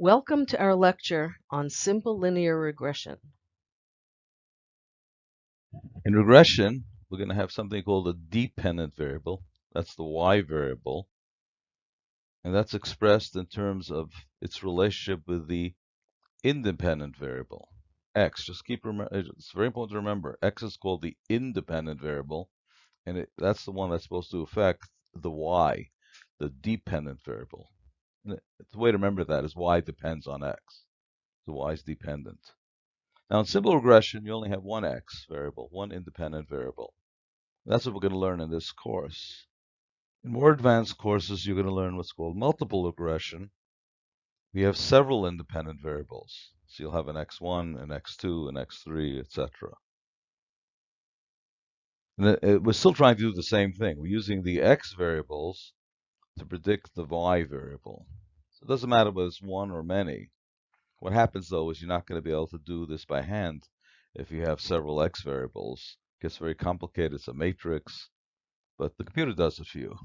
Welcome to our lecture on simple linear regression. In regression, we're going to have something called a dependent variable. That's the y variable. And that's expressed in terms of its relationship with the independent variable, x. Just keep it's very important to remember, x is called the independent variable, and it, that's the one that's supposed to affect the y, the dependent variable. The way to remember that is y depends on x. So y is dependent. Now in simple regression, you only have one x variable, one independent variable. That's what we're going to learn in this course. In more advanced courses, you're going to learn what's called multiple regression. We have several independent variables. So you'll have an x1, an x2, an x3, etc. And uh, we're still trying to do the same thing. We're using the x variables to predict the y variable. So it doesn't matter whether it's one or many. What happens though is you're not going to be able to do this by hand if you have several x variables. It gets very complicated. It's a matrix, but the computer does it for you.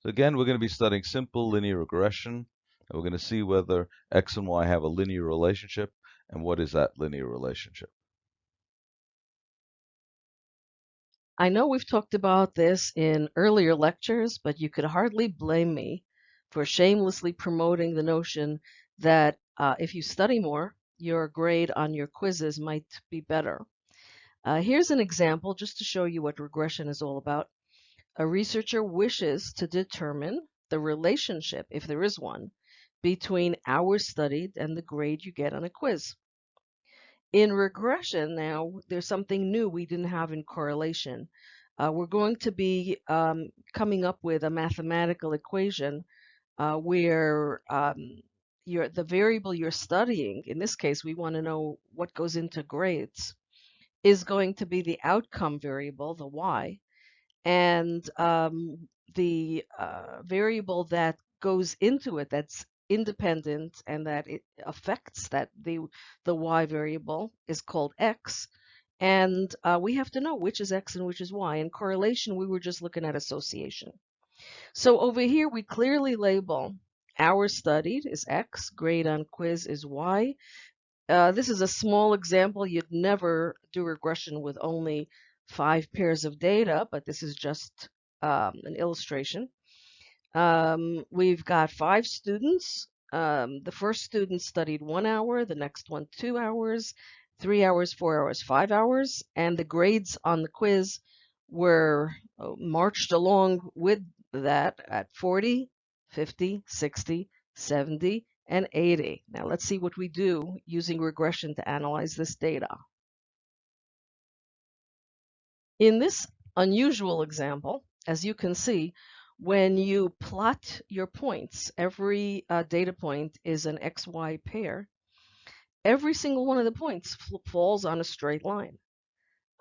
So again, we're going to be studying simple linear regression, and we're going to see whether x and y have a linear relationship, and what is that linear relationship. I know we've talked about this in earlier lectures, but you could hardly blame me for shamelessly promoting the notion that uh, if you study more, your grade on your quizzes might be better. Uh, here's an example just to show you what regression is all about. A researcher wishes to determine the relationship, if there is one, between hours studied and the grade you get on a quiz. In regression now, there's something new we didn't have in correlation. Uh, we're going to be um, coming up with a mathematical equation uh, where um, the variable you're studying, in this case, we want to know what goes into grades, is going to be the outcome variable, the y, and um, the uh, variable that goes into it that's independent and that it affects that the the y variable is called x and uh, we have to know which is x and which is y in correlation we were just looking at association so over here we clearly label Hours studied is X, grade on quiz is Y. Uh, this is a small example. You'd never do regression with only five pairs of data, but this is just um, an illustration. Um, we've got five students. Um, the first student studied one hour, the next one two hours, three hours, four hours, five hours, and the grades on the quiz were uh, marched along with that at 40, 50, 60, 70, and 80. Now let's see what we do using regression to analyze this data. In this unusual example, as you can see, when you plot your points, every uh, data point is an XY pair. Every single one of the points falls on a straight line.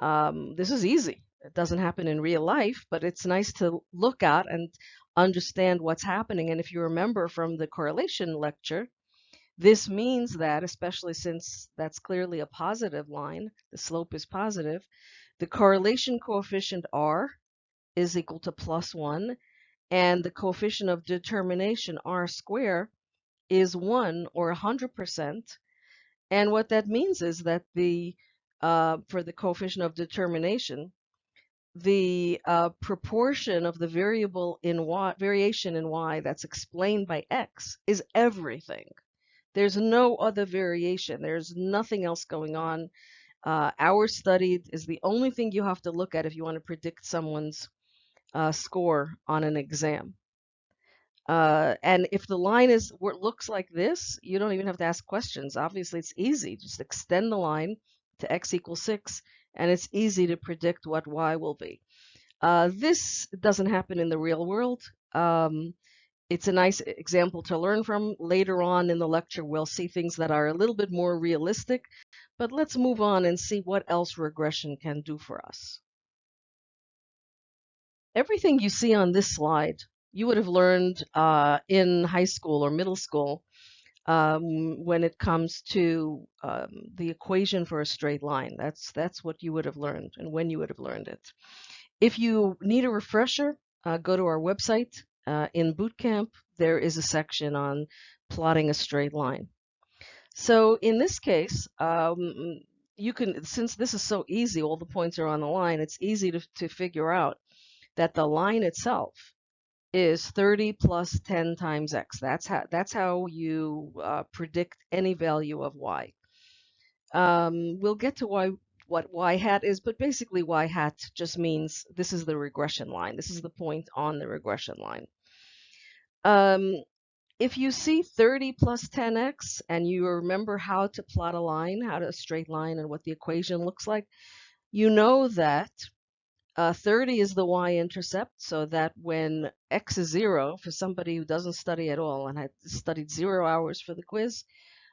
Um, this is easy. It doesn't happen in real life, but it's nice to look at and understand what's happening. And if you remember from the correlation lecture, this means that, especially since that's clearly a positive line, the slope is positive, the correlation coefficient R is equal to plus 1, and the coefficient of determination R square is 1 or 100%. And what that means is that the uh, for the coefficient of determination, the uh, proportion of the variable in y, variation in y that's explained by x is everything. There's no other variation. There's nothing else going on. Uh, hours studied is the only thing you have to look at if you want to predict someone's uh, score on an exam. Uh, and if the line is looks like this, you don't even have to ask questions. Obviously, it's easy. Just extend the line to x equals 6 and it's easy to predict what y will be. Uh, this doesn't happen in the real world. Um, it's a nice example to learn from. Later on in the lecture, we'll see things that are a little bit more realistic, but let's move on and see what else regression can do for us. Everything you see on this slide, you would have learned uh, in high school or middle school um, when it comes to um, the equation for a straight line. That's that's what you would have learned and when you would have learned it. If you need a refresher, uh, go to our website. Uh, in bootcamp, there is a section on plotting a straight line. So in this case, um, you can, since this is so easy, all the points are on the line, it's easy to, to figure out that the line itself is 30 plus 10 times x. That's how, that's how you uh, predict any value of y. Um, we'll get to why what y hat is, but basically y hat just means this is the regression line. This is the point on the regression line. Um, if you see 30 plus 10x and you remember how to plot a line, how to a straight line and what the equation looks like, you know that uh, 30 is the y-intercept, so that when x is 0, for somebody who doesn't study at all and had studied zero hours for the quiz,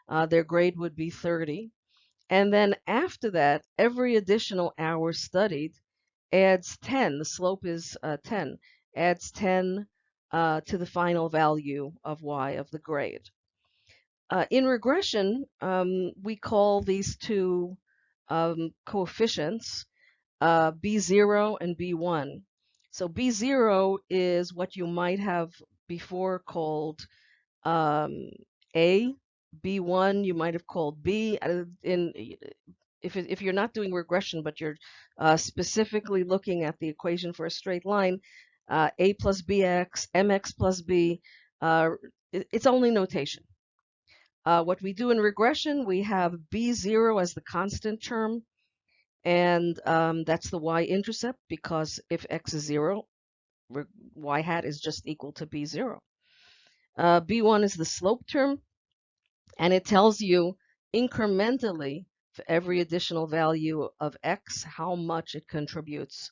uh, their grade would be 30. And then after that, every additional hour studied adds 10. The slope is uh, 10, adds 10 uh, to the final value of y of the grade. Uh, in regression, um, we call these two um, coefficients uh, B0 and B1. So B0 is what you might have before called um, A B1 you might have called B. In if if you're not doing regression, but you're uh, specifically looking at the equation for a straight line, uh, A plus BX, MX plus B, uh, it's only notation. Uh, what we do in regression, we have B0 as the constant term, and um, that's the y-intercept because if x is 0, y hat is just equal to B0. Uh, B1 is the slope term, and it tells you incrementally for every additional value of x how much it contributes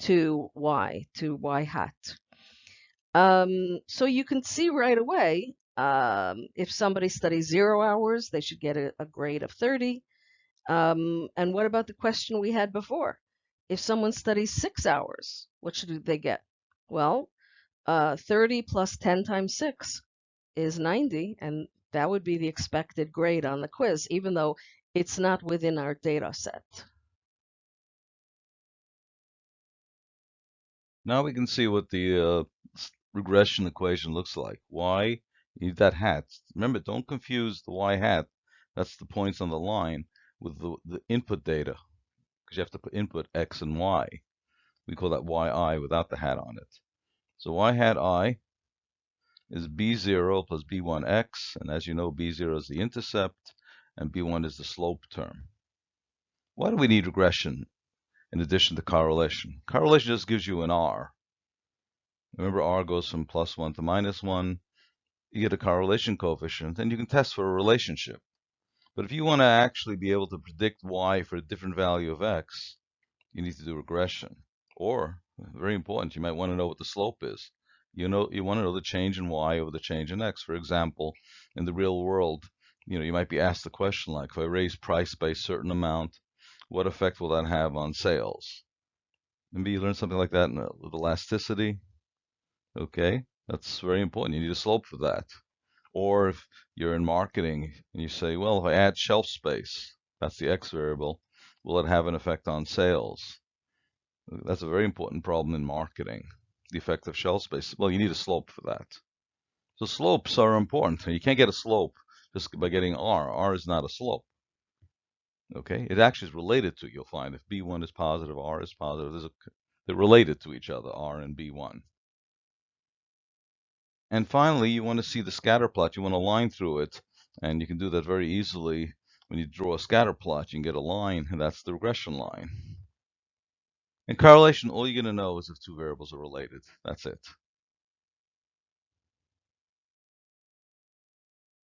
to y, to y hat. Um, so you can see right away um, if somebody studies zero hours, they should get a, a grade of 30. Um, and what about the question we had before? If someone studies six hours, what should they get? Well, uh, 30 plus 10 times 6 is 90, and that would be the expected grade on the quiz, even though it's not within our data set. Now we can see what the uh, regression equation looks like. Y, you need that hat. Remember, don't confuse the Y hat, that's the points on the line, with the, the input data, because you have to put input X and Y. We call that YI without the hat on it. So Y hat I is b0 plus b1x, and as you know, b0 is the intercept, and b1 is the slope term. Why do we need regression in addition to correlation? Correlation just gives you an r. Remember, r goes from plus 1 to minus 1. You get a correlation coefficient, and you can test for a relationship. But if you want to actually be able to predict y for a different value of x, you need to do regression. Or, very important, you might want to know what the slope is you know you want to know the change in y over the change in x. For example, in the real world, you know, you might be asked the question like, if I raise price by a certain amount, what effect will that have on sales? Maybe you learn something like that uh, with elasticity. Okay, that's very important. You need a slope for that. Or if you're in marketing and you say, well, if I add shelf space, that's the x variable, will it have an effect on sales? That's a very important problem in marketing the effect of shelf space? Well, you need a slope for that. So slopes are important. You can't get a slope just by getting R. R is not a slope. Okay, it actually is related to, you'll find, if B1 is positive, R is positive, there's a, they're related to each other, R and B1. And finally, you want to see the scatter plot. You want to line through it, and you can do that very easily. When you draw a scatter plot, you can get a line, and that's the regression line. In correlation, all you're going to know is if two variables are related. That's it.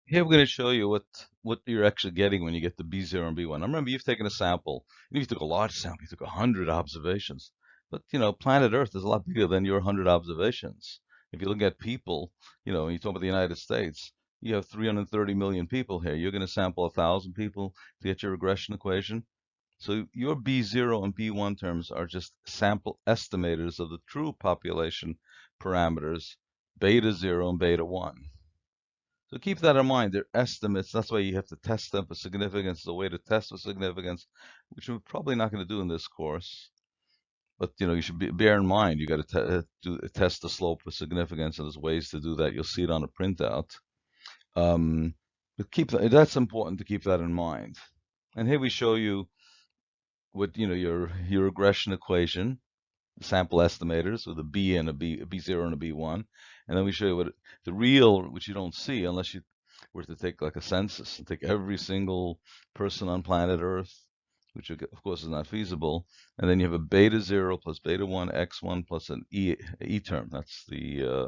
Here we're going to show you what, what you're actually getting when you get the B0 and B1. Now remember, you've taken a sample. You took a large sample, you took 100 observations. But, you know, planet Earth is a lot bigger than your 100 observations. If you look at people, you know, you talk about the United States, you have 330 million people here. You're going to sample 1,000 people to get your regression equation. So your B0 and B1 terms are just sample estimators of the true population parameters, beta 0 and beta 1. So keep that in mind. They're estimates. That's why you have to test them for significance. The way to test for significance, which we're probably not going to do in this course. But you know you should be, bear in mind you got to do, test the slope for significance, and there's ways to do that. You'll see it on a printout. Um, but keep that, that's important to keep that in mind. And here we show you what you know your your regression equation, sample estimators with a b and a b a b0 and a b1, and then we show you what the real, which you don't see unless you were to take like a census and take every single person on planet Earth, which of course is not feasible, and then you have a beta zero plus beta one x1 plus an e e term. That's the uh,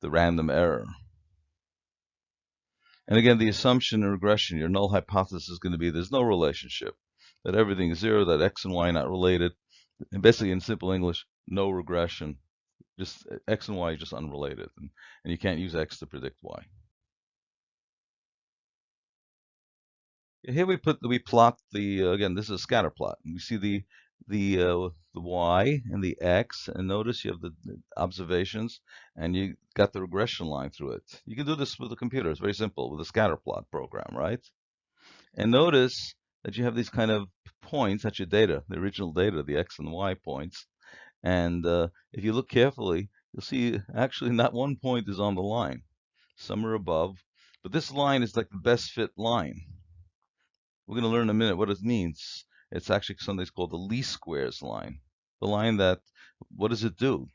the random error. And again, the assumption in regression, your null hypothesis is going to be there's no relationship, that everything is zero, that x and y not related. And basically, in simple English, no regression. Just x and y are just unrelated, and, and you can't use x to predict y. Here we put we plot the uh, again. This is a scatter plot. And we see the the uh, the y and the x, and notice you have the, the observations, and you got the regression line through it. You can do this with a computer. It's very simple with a scatter plot program, right? And notice that you have these kind of points. That's your data, the original data, the x and y points. And uh, if you look carefully, you'll see actually not one point is on the line. Some are above, but this line is like the best fit line. We're going to learn in a minute what it means. It's actually something called the least squares line. The line that, what does it do?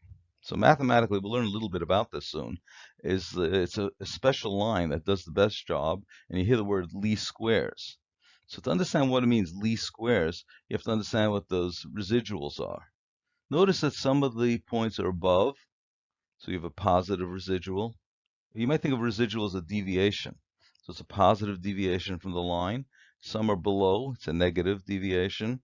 So mathematically, we'll learn a little bit about this soon, is it's a, a special line that does the best job, and you hear the word least squares. So to understand what it means, least squares, you have to understand what those residuals are. Notice that some of the points are above, so you have a positive residual. You might think of residual as a deviation. So it's a positive deviation from the line. Some are below, it's a negative deviation.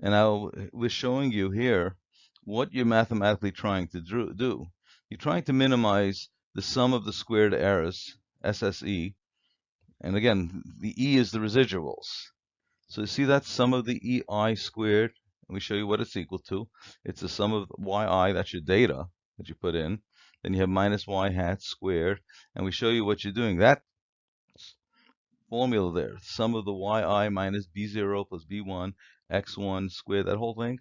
And now we're showing you here what you're mathematically trying to do. You're trying to minimize the sum of the squared errors, SSE. And again, the E is the residuals. So you see that sum of the EI squared, and we show you what it's equal to. It's the sum of YI, that's your data that you put in. Then you have minus Y hat squared, and we show you what you're doing. That formula there, sum of the yi minus b0 plus b1 x1 squared, that whole thing.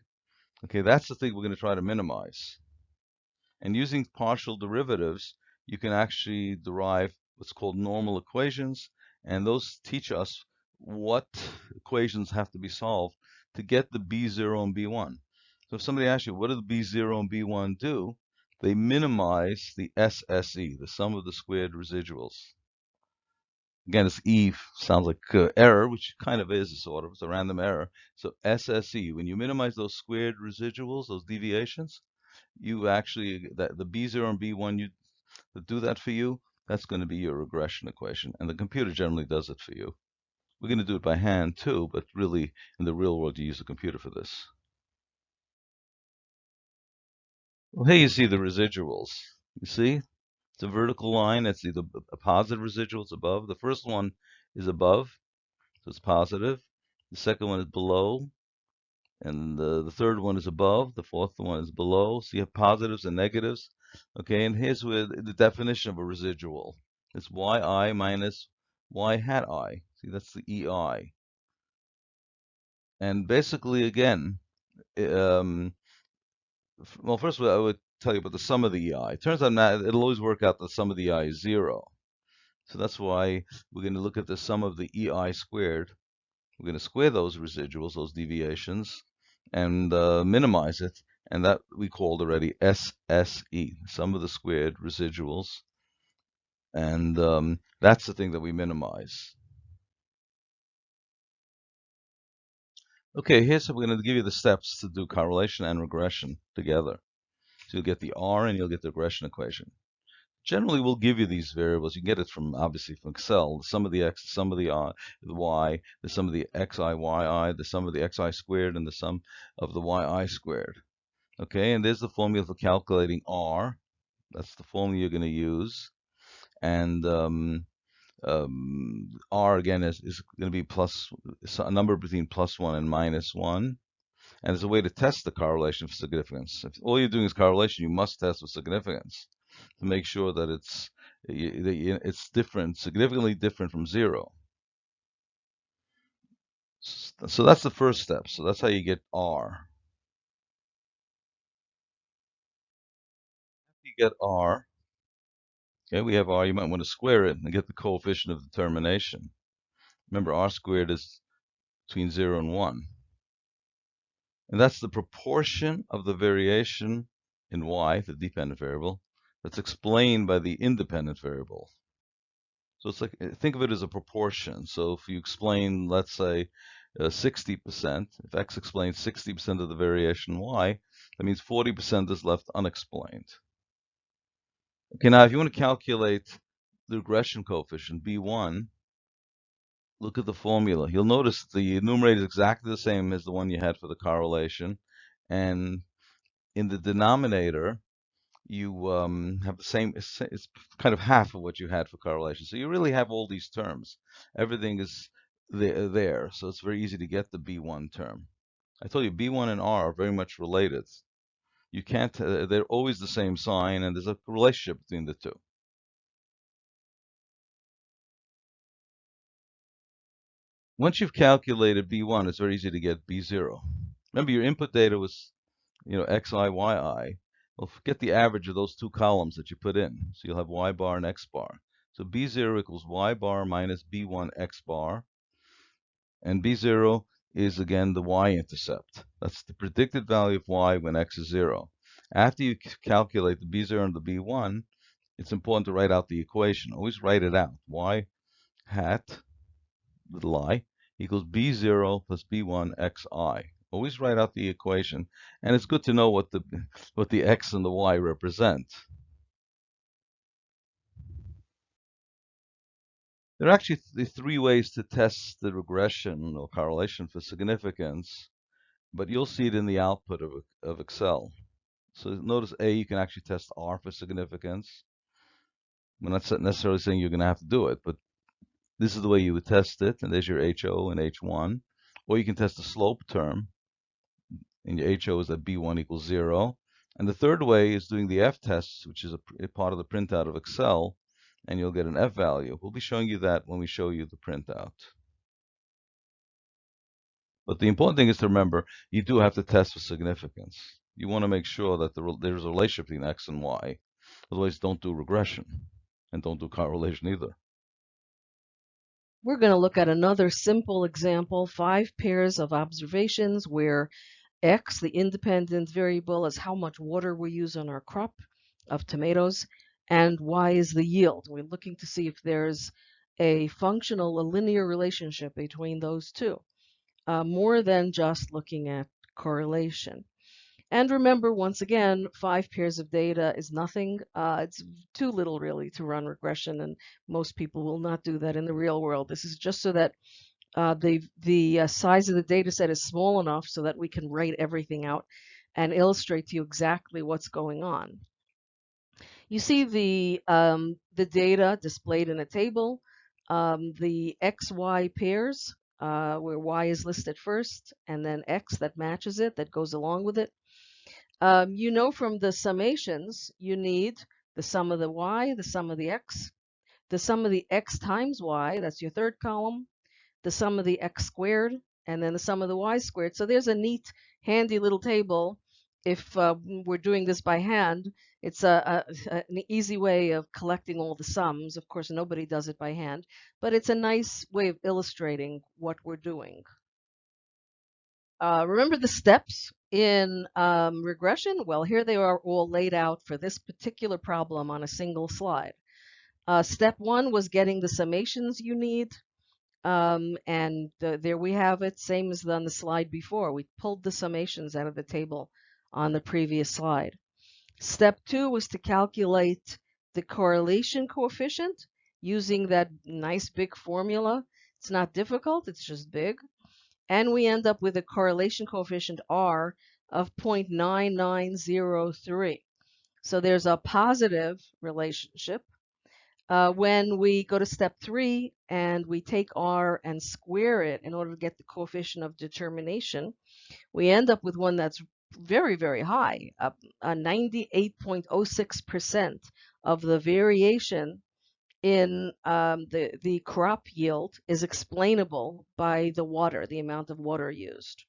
Okay, that's the thing we're going to try to minimize. And using partial derivatives, you can actually derive what's called normal equations, and those teach us what equations have to be solved to get the b0 and b1. So if somebody asks you, what do the b0 and b1 do? They minimize the SSE, the sum of the squared residuals. Again, this E sounds like uh, error, which kind of is, sort of. It's a random error. So SSE, when you minimize those squared residuals, those deviations, you actually, that the B0 and B1, you do that for you, that's going to be your regression equation. And the computer generally does it for you. We're going to do it by hand too, but really in the real world, you use a computer for this. Well, here you see the residuals. You see, it's a vertical line. It's either a positive residual, it's above. The first one is above, so it's positive. The second one is below. And the, the third one is above. The fourth one is below. So you have positives and negatives. Okay, and here's where the definition of a residual. It's yi minus y hat i. See, that's the ei. And basically, again, um, well, first of all, I would tell you about the sum of the EI. It turns out not, it'll always work out the sum of the EI is zero. So that's why we're going to look at the sum of the EI squared. We're going to square those residuals, those deviations, and uh, minimize it. And that we called already SSE, sum of the squared residuals. And um, that's the thing that we minimize. Okay, here's how we're going to give you the steps to do correlation and regression together. So you'll get the R and you'll get the regression equation. Generally, we'll give you these variables. You get it from, obviously, from Excel. The sum of the X, the sum of the, the Y, the sum of the XI, YI, the sum of the XI squared, and the sum of the YI squared. Okay, and there's the formula for calculating R. That's the formula you're going to use. And um, um, R, again, is, is going to be plus a number between plus 1 and minus 1. And there's a way to test the correlation for significance. If all you're doing is correlation, you must test for significance to make sure that it's it's different, significantly different from zero. So that's the first step. So that's how you get R. You get r, okay, we have r, you might want to square it and get the coefficient of determination. Remember, r squared is between 0 and 1. And that's the proportion of the variation in y, the dependent variable, that's explained by the independent variable. So it's like, eh, think of it as a proportion. So if you explain, let's say, 60%, uh, if x explains 60% of the variation y, that means 40% is left unexplained. Okay, now if you want to calculate the regression coefficient, B1, look at the formula. You'll notice the numerator is exactly the same as the one you had for the correlation. And in the denominator, you um, have the same, it's, kind of half of what you had for correlation. So you really have all these terms. Everything is there, there, so it's very easy to get the B1 term. I told you B1 and R are very much related. You can't, uh, they're always the same sign, and there's a relationship between the two. Once you've calculated B1, it's very easy to get B0. Remember, your input data was, you know, Xi, Yi. Well, get the average of those two columns that you put in. So you'll have Y bar and X bar. So B0 equals Y bar minus B1 X bar. And B0 is, again, the y-intercept. That's the predicted value of y when x is 0. After you calculate the B0 and the B1, it's important to write out the equation. Always write it out. y hat, little i, equals B0 plus B1 xi. Always write out the equation. And it's good to know what the, what the x and the y represent. There are actually th three ways to test the regression or correlation for significance, but you'll see it in the output of, of Excel. So notice A, you can actually test R for significance. I'm not necessarily saying you're going to have to do it, but this is the way you would test it, and there's your HO and H1. Or you can test the slope term, and your HO is that B1 equals 0. And the third way is doing the F test, which is a, a part of the printout of Excel, and you'll get an F value. We'll be showing you that when we show you the printout. But the important thing is to remember, you do have to test for significance. You want to make sure that the, there's a relationship between X and Y. Otherwise, don't do regression and don't do correlation either. We're going to look at another simple example, five pairs of observations where X, the independent variable, is how much water we use on our crop of tomatoes, and y is the yield. We're looking to see if there's a functional, a linear relationship between those two, uh, more than just looking at correlation. And remember, once again, five pairs of data is nothing. Uh, it's too little, really, to run regression, and most people will not do that in the real world. This is just so that uh, the, the uh, size of the data set is small enough so that we can write everything out and illustrate to you exactly what's going on. You see the, um, the data displayed in a table, um, the XY pairs, uh, where Y is listed first, and then X that matches it, that goes along with it. Um, you know from the summations, you need the sum of the Y, the sum of the X, the sum of the X times Y, that's your third column, the sum of the X squared, and then the sum of the Y squared. So there's a neat, handy little table if uh, we're doing this by hand, it's a, a, an easy way of collecting all the sums. Of course, nobody does it by hand, but it's a nice way of illustrating what we're doing. Uh, remember the steps in um, regression? Well, here they are all laid out for this particular problem on a single slide. Uh, step one was getting the summations you need. Um, and uh, there we have it, same as on the slide before. We pulled the summations out of the table on the previous slide. Step two was to calculate the correlation coefficient using that nice big formula. It's not difficult, it's just big. And we end up with a correlation coefficient R of 0.9903. So there's a positive relationship. Uh, when we go to step three and we take R and square it in order to get the coefficient of determination, we end up with one that's very, very high, uh, 98.06% of the variation in um, the, the crop yield is explainable by the water, the amount of water used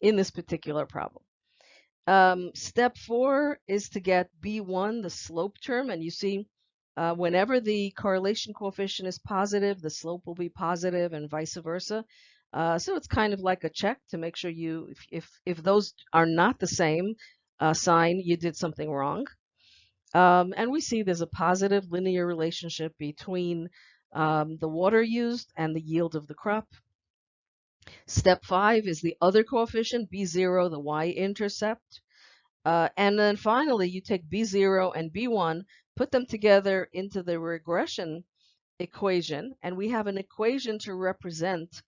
in this particular problem. Um, step four is to get B1, the slope term, and you see uh, whenever the correlation coefficient is positive, the slope will be positive and vice versa. Uh, so it's kind of like a check to make sure you, if, if, if those are not the same uh, sign, you did something wrong. Um, and we see there's a positive linear relationship between um, the water used and the yield of the crop. Step five is the other coefficient, B0, the y-intercept. Uh, and then finally, you take B0 and B1, put them together into the regression equation, and we have an equation to represent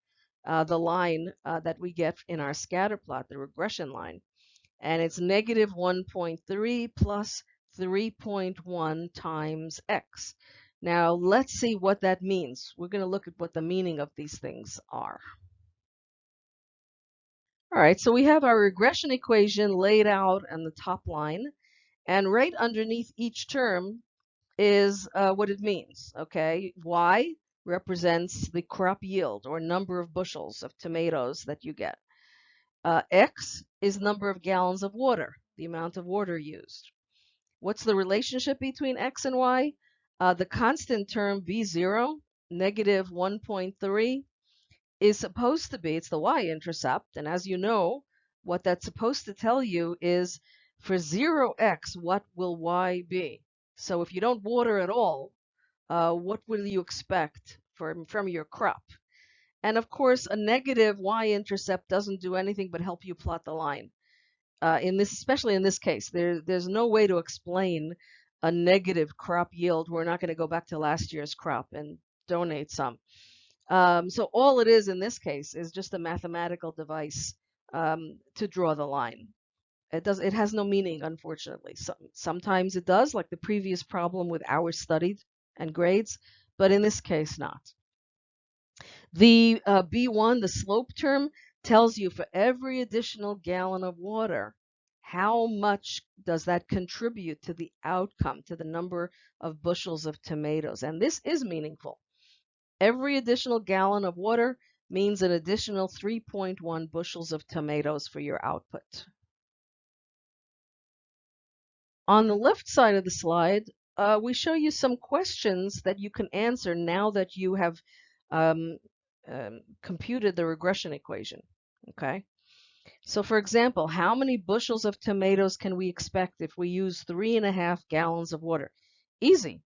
uh, the line uh, that we get in our scatter plot, the regression line. And it's negative 1.3 plus 3.1 times x. Now, let's see what that means. We're going to look at what the meaning of these things are. All right, so we have our regression equation laid out on the top line, and right underneath each term is uh, what it means, okay? Y represents the crop yield or number of bushels of tomatoes that you get. Uh, X is number of gallons of water, the amount of water used. What's the relationship between X and Y? Uh, the constant term B0, negative 1.3, is supposed to be, it's the y-intercept, and as you know, what that's supposed to tell you is for 0x, what will y be? So if you don't water at all, uh, what will you expect from, from your crop? And of course, a negative y-intercept doesn't do anything but help you plot the line. Uh, in this, especially in this case, there, there's no way to explain a negative crop yield. We're not going to go back to last year's crop and donate some. Um, so all it is in this case is just a mathematical device um, to draw the line. It does. It has no meaning, unfortunately. Some, sometimes it does, like the previous problem with hours studied and grades, but in this case, not. The uh, B1, the slope term, tells you for every additional gallon of water, how much does that contribute to the outcome, to the number of bushels of tomatoes? And this is meaningful. Every additional gallon of water means an additional 3.1 bushels of tomatoes for your output. On the left side of the slide, uh, we show you some questions that you can answer now that you have um, um, computed the regression equation. Okay. So for example, how many bushels of tomatoes can we expect if we use three and a half gallons of water? Easy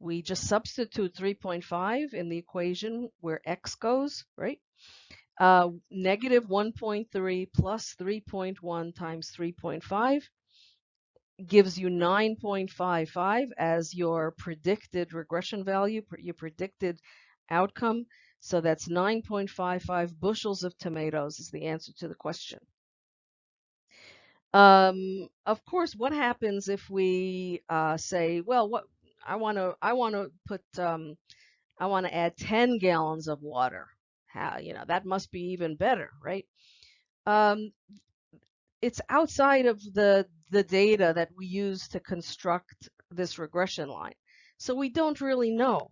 we just substitute 3.5 in the equation where x goes, right? Uh, negative 1.3 plus 3.1 times 3.5 gives you 9.55 as your predicted regression value, your predicted outcome. So that's 9.55 bushels of tomatoes is the answer to the question. Um, of course, what happens if we uh, say, well, what I want to I want to put um, I want to add 10 gallons of water. How you know that must be even better, right? Um, it's outside of the the data that we use to construct this regression line, so we don't really know.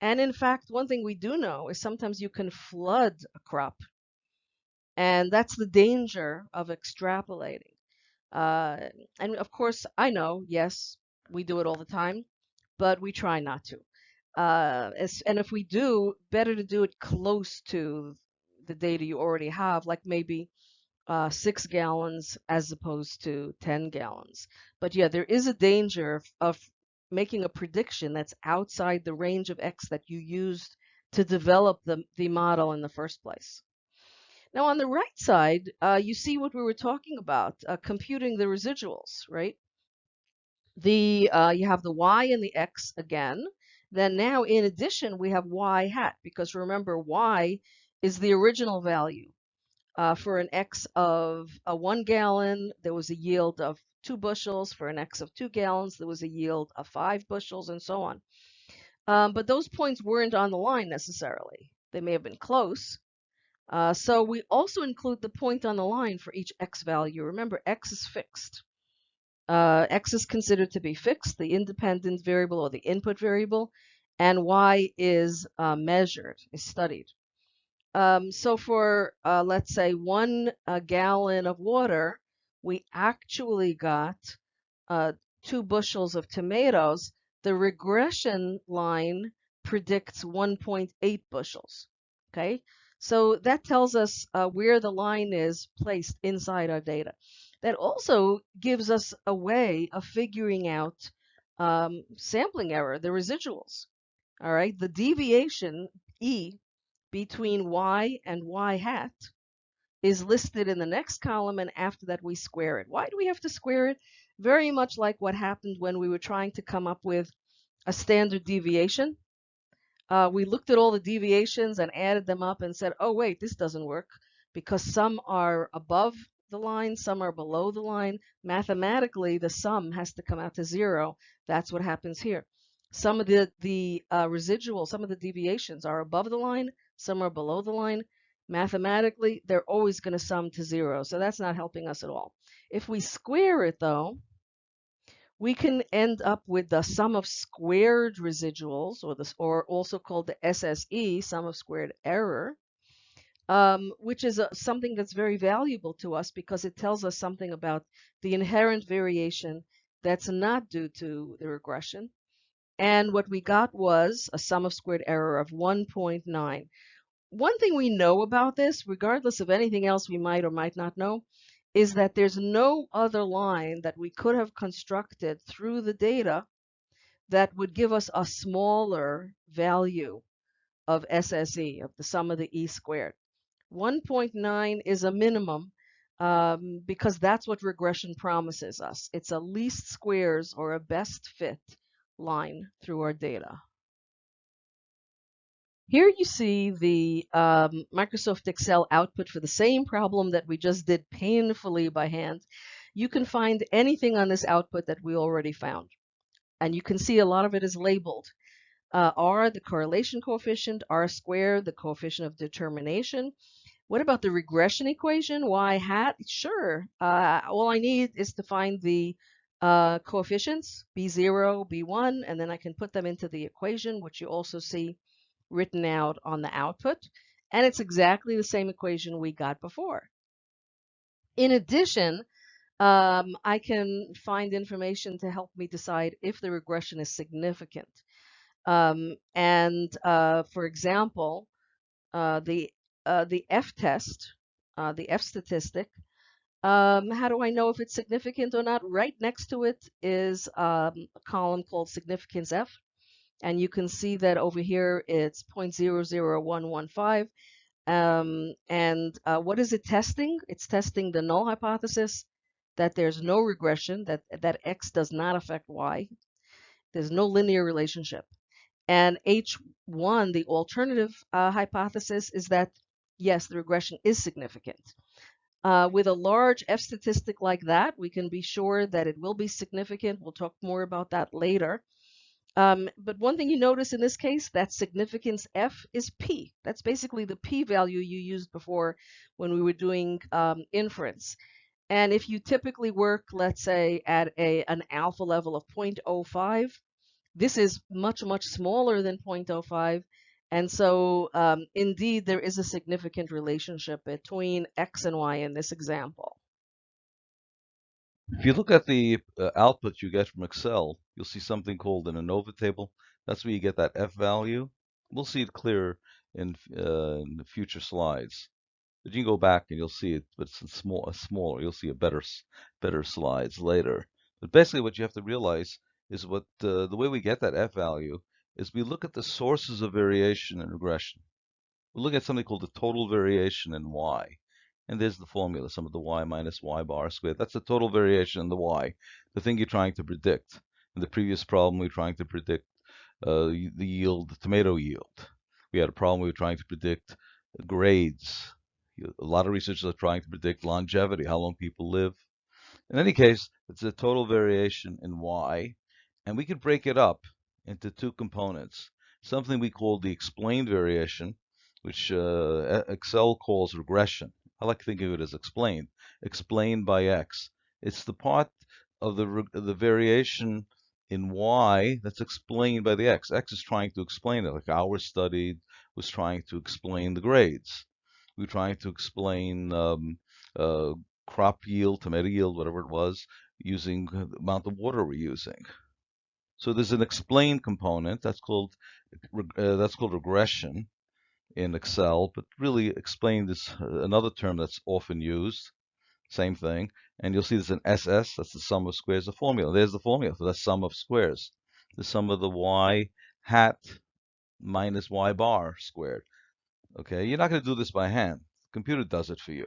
And in fact, one thing we do know is sometimes you can flood a crop, and that's the danger of extrapolating. Uh, and of course, I know, yes, we do it all the time but we try not to. Uh, and if we do, better to do it close to the data you already have, like maybe uh, six gallons as opposed to 10 gallons. But yeah, there is a danger of, of making a prediction that's outside the range of X that you used to develop the, the model in the first place. Now on the right side, uh, you see what we were talking about, uh, computing the residuals, right? the uh, you have the y and the x again. Then now, in addition, we have y hat, because remember, y is the original value. Uh, for an x of a one gallon, there was a yield of two bushels. For an x of two gallons, there was a yield of five bushels, and so on. Um, but those points weren't on the line necessarily. They may have been close. Uh, so we also include the point on the line for each x value. Remember, x is fixed. Uh, x is considered to be fixed, the independent variable or the input variable, and y is uh, measured, is studied. Um, so for, uh, let's say, one uh, gallon of water, we actually got uh, two bushels of tomatoes, the regression line predicts 1.8 bushels. Okay, so that tells us uh, where the line is placed inside our data. That also gives us a way of figuring out um, sampling error, the residuals. All right, the deviation E between Y and Y hat is listed in the next column, and after that we square it. Why do we have to square it? Very much like what happened when we were trying to come up with a standard deviation. Uh, we looked at all the deviations and added them up and said, oh, wait, this doesn't work because some are above the line, some are below the line. Mathematically, the sum has to come out to zero. That's what happens here. Some of the, the uh, residual, some of the deviations are above the line, some are below the line. Mathematically, they're always going to sum to zero, so that's not helping us at all. If we square it, though, we can end up with the sum of squared residuals, or, this, or also called the SSE, sum of squared error, um, which is a, something that's very valuable to us because it tells us something about the inherent variation that's not due to the regression. And what we got was a sum of squared error of 1.9. One thing we know about this, regardless of anything else we might or might not know, is that there's no other line that we could have constructed through the data that would give us a smaller value of SSE, of the sum of the E squared. 1.9 is a minimum um, because that's what regression promises us. It's a least squares or a best fit line through our data. Here you see the um, Microsoft Excel output for the same problem that we just did painfully by hand. You can find anything on this output that we already found. And you can see a lot of it is labeled. Uh, R, the correlation coefficient, R squared, the coefficient of determination. What about the regression equation? Y hat? Sure. Uh, all I need is to find the uh, coefficients, B0, B1, and then I can put them into the equation, which you also see written out on the output. And it's exactly the same equation we got before. In addition, um, I can find information to help me decide if the regression is significant. Um, and uh, for example, uh, the uh, the F test, uh, the F statistic, um, how do I know if it's significant or not? Right next to it is um, a column called significance F. And you can see that over here it's 0.00115. Um, and uh, what is it testing? It's testing the null hypothesis that there's no regression, that, that X does not affect Y. There's no linear relationship. And H1, the alternative uh, hypothesis, is that yes, the regression is significant. Uh, with a large F statistic like that, we can be sure that it will be significant. We'll talk more about that later. Um, but one thing you notice in this case, that significance F is P. That's basically the P value you used before when we were doing um, inference. And if you typically work, let's say, at a, an alpha level of 0.05, this is much, much smaller than 0.05. And so um, indeed, there is a significant relationship between X and Y in this example. If you look at the uh, output you get from Excel, you'll see something called an ANOVA table. That's where you get that F value. We'll see it clearer in, uh, in the future slides. But you can go back and you'll see it, but it's small, smaller. You'll see a better, better slides later. But basically, what you have to realize is what uh, the way we get that F value is we look at the sources of variation in regression. We look at something called the total variation in Y. And there's the formula, sum of the y minus y bar squared. That's the total variation in the y, the thing you're trying to predict. In the previous problem, we were trying to predict uh, the yield, the tomato yield. We had a problem we were trying to predict grades. A lot of researchers are trying to predict longevity, how long people live. In any case, it's a total variation in y, and we could break it up into two components. Something we call the explained variation, which uh, Excel calls regression. I like to think of it as explained, explained by x. It's the part of the, the variation in y that's explained by the x. x is trying to explain it, like our study was trying to explain the grades. We are trying to explain um, uh, crop yield, tomato yield, whatever it was, using the amount of water we're using. So there's an explain component that's called uh, that's called regression in Excel, but really explained is another term that's often used. Same thing, and you'll see there's an SS. That's the sum of squares. The formula. There's the formula for the sum of squares. The sum of the y hat minus y bar squared. Okay, you're not going to do this by hand. The computer does it for you.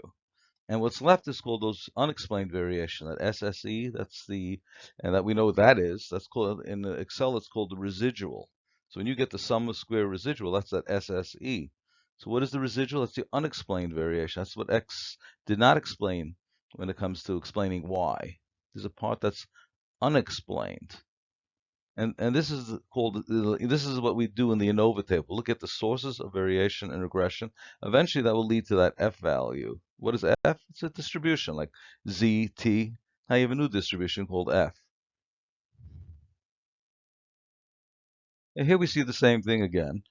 And what's left is called those unexplained variation, that SSE, that's the, and that we know what that is, that's called, in Excel, it's called the residual. So when you get the sum of square residual, that's that SSE. So what is the residual? That's the unexplained variation. That's what X did not explain when it comes to explaining why. There's a part that's unexplained. And, and this is called this is what we do in the ANOVA table. Look at the sources of variation and regression. Eventually, that will lead to that f value. What is f? It's a distribution like z, t. Now you have a new distribution called f. And here we see the same thing again.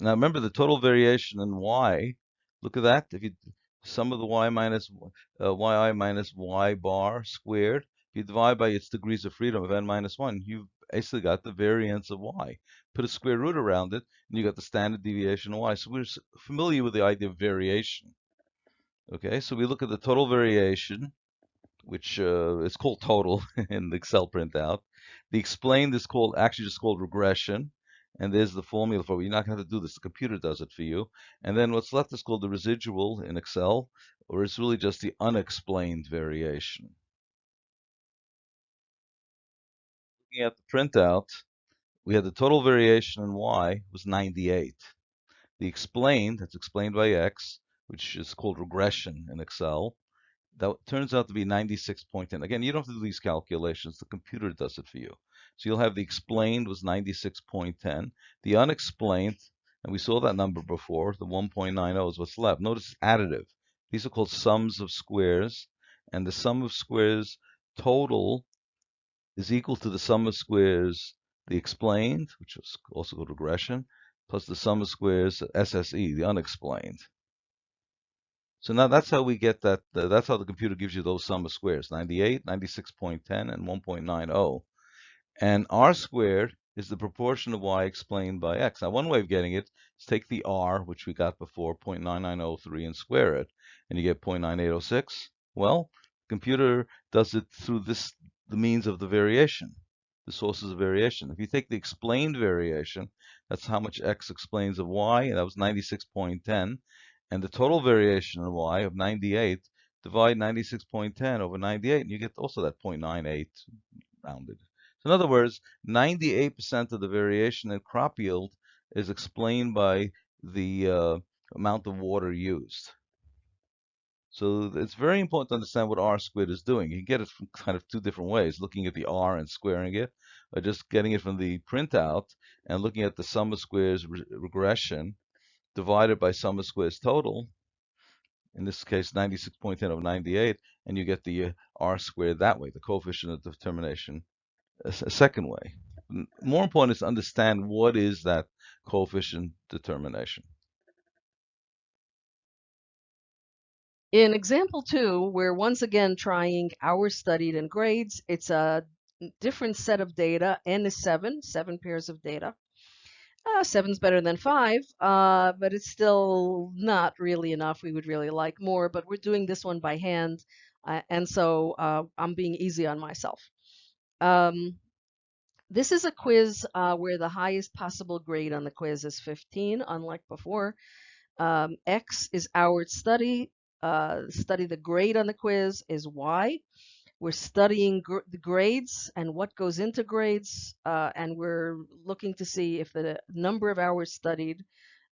Now remember the total variation in y. Look at that. If you sum of the y minus uh, yi minus y bar squared, if you divide by its degrees of freedom of n minus 1, you've basically got the variance of y. Put a square root around it, and you got the standard deviation of y. So we're familiar with the idea of variation. Okay, so we look at the total variation, which uh, is called total in the Excel printout. The explained is called actually just called regression. And there's the formula for it. You're not going to have to do this. The computer does it for you. And then what's left is called the residual in Excel, or it's really just the unexplained variation. looking at the printout, we had the total variation in y was 98. The explained, that's explained by x, which is called regression in Excel, that turns out to be 96.10. Again, you don't have to do these calculations. The computer does it for you. So you'll have the explained was 96.10. The unexplained, and we saw that number before, the 1.90 is what's left. Notice it's additive. These are called sums of squares. And the sum of squares total is equal to the sum of squares, the explained, which is also called regression, plus the sum of squares, SSE, the unexplained. So now that's how we get that, uh, that's how the computer gives you those sum of squares, 98, 96.10, and 1.90. And r squared is the proportion of y explained by x. Now one way of getting it is take the r, which we got before, 0.9903, and square it, and you get 0.9806. Well, the computer does it through this the means of the variation, the sources of variation. If you take the explained variation, that's how much x explains of y, and that was 96.10, and the total variation of y of 98, divide 96.10 over 98, and you get also that 0.98 rounded. In other words, 98% of the variation in crop yield is explained by the uh, amount of water used. So it's very important to understand what R squared is doing. You can get it from kind of two different ways, looking at the R and squaring it, or just getting it from the printout and looking at the sum of squares re regression divided by sum of squares total, in this case 96.10 over 98, and you get the uh, R squared that way, the coefficient of determination a, second way. More important is to understand what is that coefficient determination. In example two, we're once again trying hours studied and grades. It's a different set of data. N is seven, seven pairs of data. Uh, seven's better than five, uh, but it's still not really enough. We would really like more, but we're doing this one by hand, uh, and so uh, I'm being easy on myself. Um, this is a quiz uh, where the highest possible grade on the quiz is 15, unlike before. Um, X is our study, uh, study the grade on the quiz is Y. We're studying gr the grades and what goes into grades, uh, and we're looking to see if the number of hours studied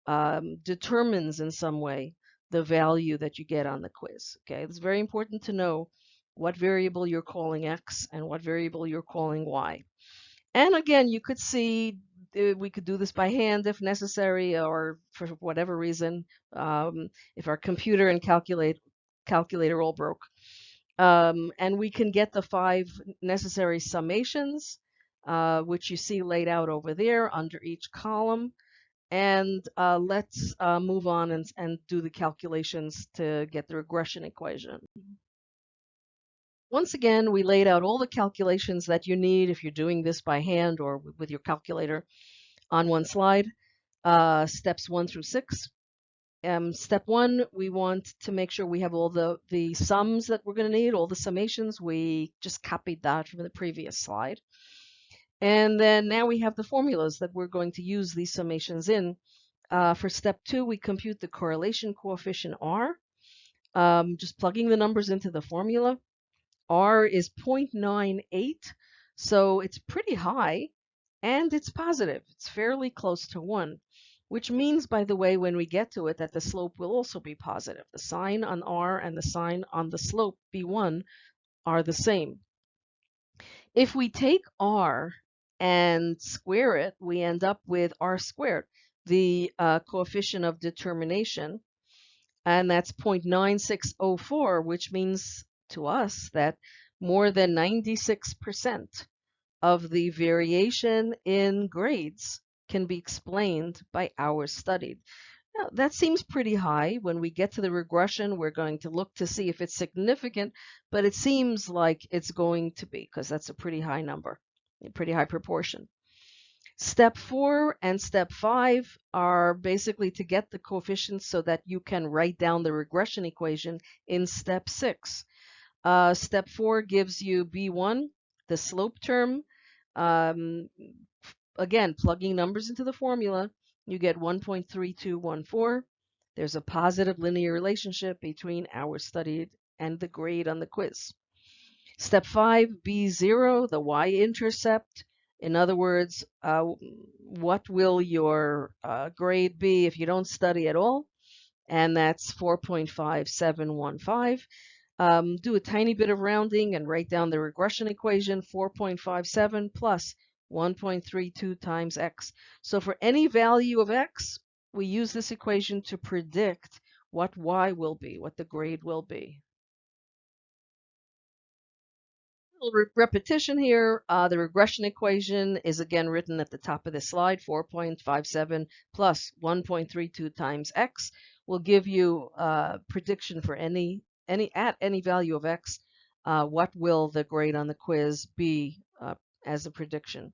um, determines in some way the value that you get on the quiz. Okay, it's very important to know what variable you're calling X and what variable you're calling Y. And again, you could see uh, we could do this by hand if necessary, or for whatever reason, um, if our computer and calculate calculator all broke. Um, and we can get the five necessary summations, uh, which you see laid out over there under each column. And uh, let's uh, move on and, and do the calculations to get the regression equation. Once again, we laid out all the calculations that you need if you're doing this by hand or with your calculator on one slide. Uh, steps one through six. Um, step one, we want to make sure we have all the, the sums that we're going to need, all the summations. We just copied that from the previous slide. And then now we have the formulas that we're going to use these summations in. Uh, for step two, we compute the correlation coefficient R, um, just plugging the numbers into the formula. R is 0.98, so it's pretty high, and it's positive. It's fairly close to 1, which means, by the way, when we get to it, that the slope will also be positive. The sign on R and the sign on the slope, B1, are the same. If we take R and square it, we end up with R squared, the uh, coefficient of determination, and that's 0.9604, which means to us that more than 96% of the variation in grades can be explained by hours studied. Now, that seems pretty high. When we get to the regression, we're going to look to see if it's significant, but it seems like it's going to be because that's a pretty high number, a pretty high proportion. Step four and step five are basically to get the coefficients so that you can write down the regression equation in step six. Uh, step four gives you B1, the slope term. Um, again, plugging numbers into the formula, you get 1.3214. There's a positive linear relationship between hours studied and the grade on the quiz. Step five, B0, the y-intercept. In other words, uh, what will your uh, grade be if you don't study at all? And that's 4.5715. Um, do a tiny bit of rounding and write down the regression equation 4.57 plus 1.32 times x. So for any value of x, we use this equation to predict what y will be, what the grade will be. Re repetition here, uh, the regression equation is again written at the top of the slide, 4.57 plus 1.32 times x will give you a uh, prediction for any any at any value of x, uh, what will the grade on the quiz be uh, as a prediction?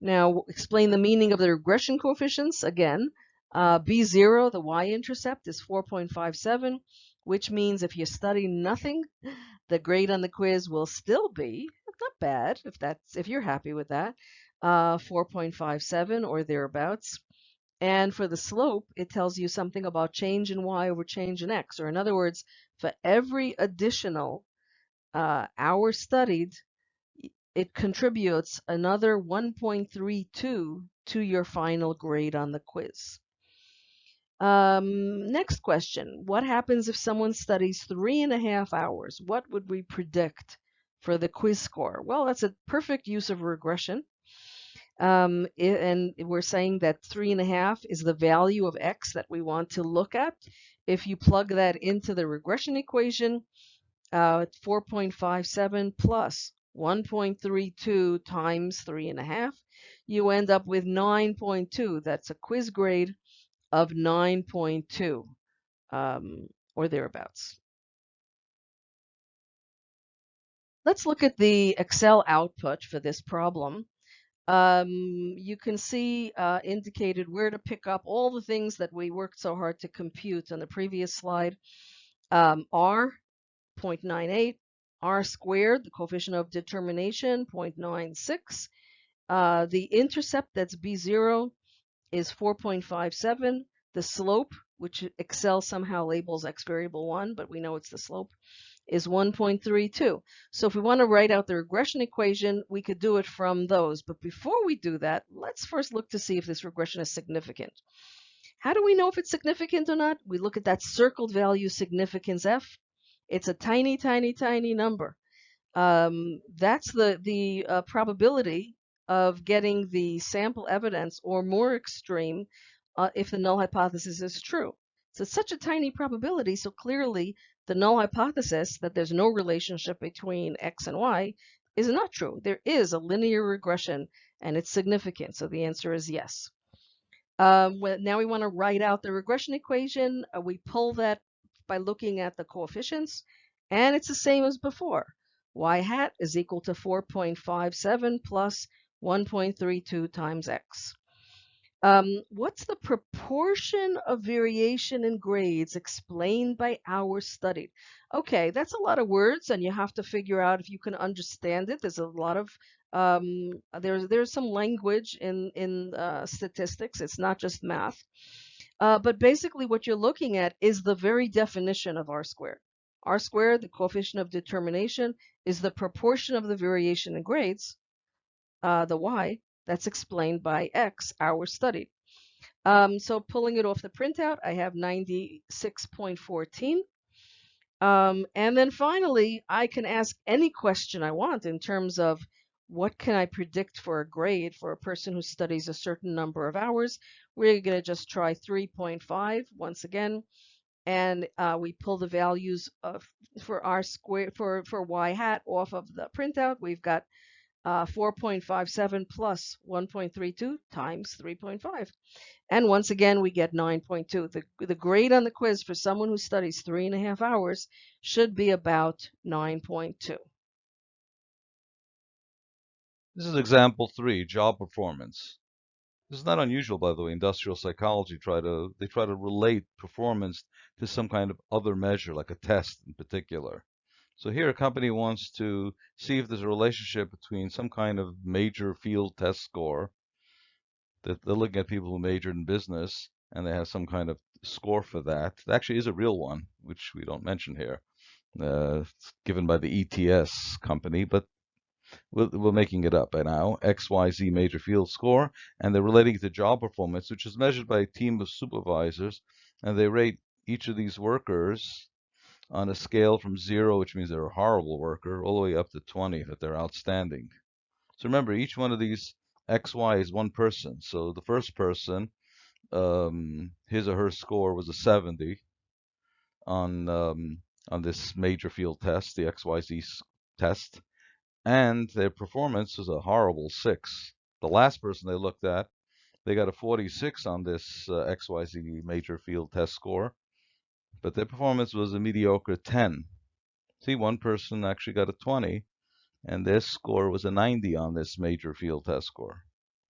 Now, explain the meaning of the regression coefficients. Again, uh, B0, the y-intercept, is 4.57, which means if you study nothing, the grade on the quiz will still be not bad if that's if you're happy with that, uh, 4.57 or thereabouts. And for the slope, it tells you something about change in y over change in x. Or in other words, for every additional uh, hour studied, it contributes another 1.32 to your final grade on the quiz. Um, next question. What happens if someone studies three and a half hours? What would we predict for the quiz score? Well, that's a perfect use of regression. Um, and we're saying that three and a half is the value of x that we want to look at. If you plug that into the regression equation, uh, 4.57 plus 1.32 times three and a half, you end up with 9.2. That's a quiz grade of 9.2 um, or thereabouts. Let's look at the Excel output for this problem um, you can see uh, indicated where to pick up all the things that we worked so hard to compute on the previous slide. Um, R, 0.98, R squared, the coefficient of determination, 0.96. Uh, the intercept, that's B0, is 4.57. The slope, which Excel somehow labels x variable 1, but we know it's the slope, is 1.32. So if we want to write out the regression equation, we could do it from those. But before we do that, let's first look to see if this regression is significant. How do we know if it's significant or not? We look at that circled value significance f. It's a tiny, tiny, tiny number. Um, that's the, the uh, probability of getting the sample evidence or more extreme uh, if the null hypothesis is true. So it's such a tiny probability, so clearly the null hypothesis that there's no relationship between x and y is not true. There is a linear regression and it's significant. So the answer is yes. Um, well, now we want to write out the regression equation. Uh, we pull that by looking at the coefficients and it's the same as before. y hat is equal to 4.57 plus 1.32 times x. Um, what's the proportion of variation in grades explained by hours studied? Okay, that's a lot of words, and you have to figure out if you can understand it. There's a lot of um, there's there's some language in in uh, statistics. It's not just math. Uh, but basically, what you're looking at is the very definition of R squared. R squared, the coefficient of determination, is the proportion of the variation in grades, uh, the y, that's explained by X, hours studied. Um, so pulling it off the printout, I have 96.14. Um, and then finally, I can ask any question I want in terms of what can I predict for a grade for a person who studies a certain number of hours. We're going to just try 3.5 once again. And uh, we pull the values of for r square for for y hat off of the printout. We've got uh, 4.57 plus 1.32 times 3.5. And once again, we get 9.2. The, the grade on the quiz for someone who studies three and a half hours should be about 9.2. This is example three, job performance. This is not unusual, by the way. Industrial psychology try to they try to relate performance to some kind of other measure, like a test in particular. So here a company wants to see if there's a relationship between some kind of major field test score that they're looking at people who majored in business and they have some kind of score for that. It actually is a real one, which we don't mention here, uh, given by the ETS company, but we're, we're making it up by now. XYZ major field score, and they're relating to job performance, which is measured by a team of supervisors, and they rate each of these workers on a scale from zero, which means they're a horrible worker, all the way up to 20, that they're outstanding. So remember, each one of these XY is one person. So the first person, um, his or her score was a 70 on um, on this major field test, the XYZ test, and their performance was a horrible six. The last person they looked at, they got a 46 on this uh, XYZ major field test score, but their performance was a mediocre 10. See, one person actually got a 20, and their score was a 90 on this major field test score.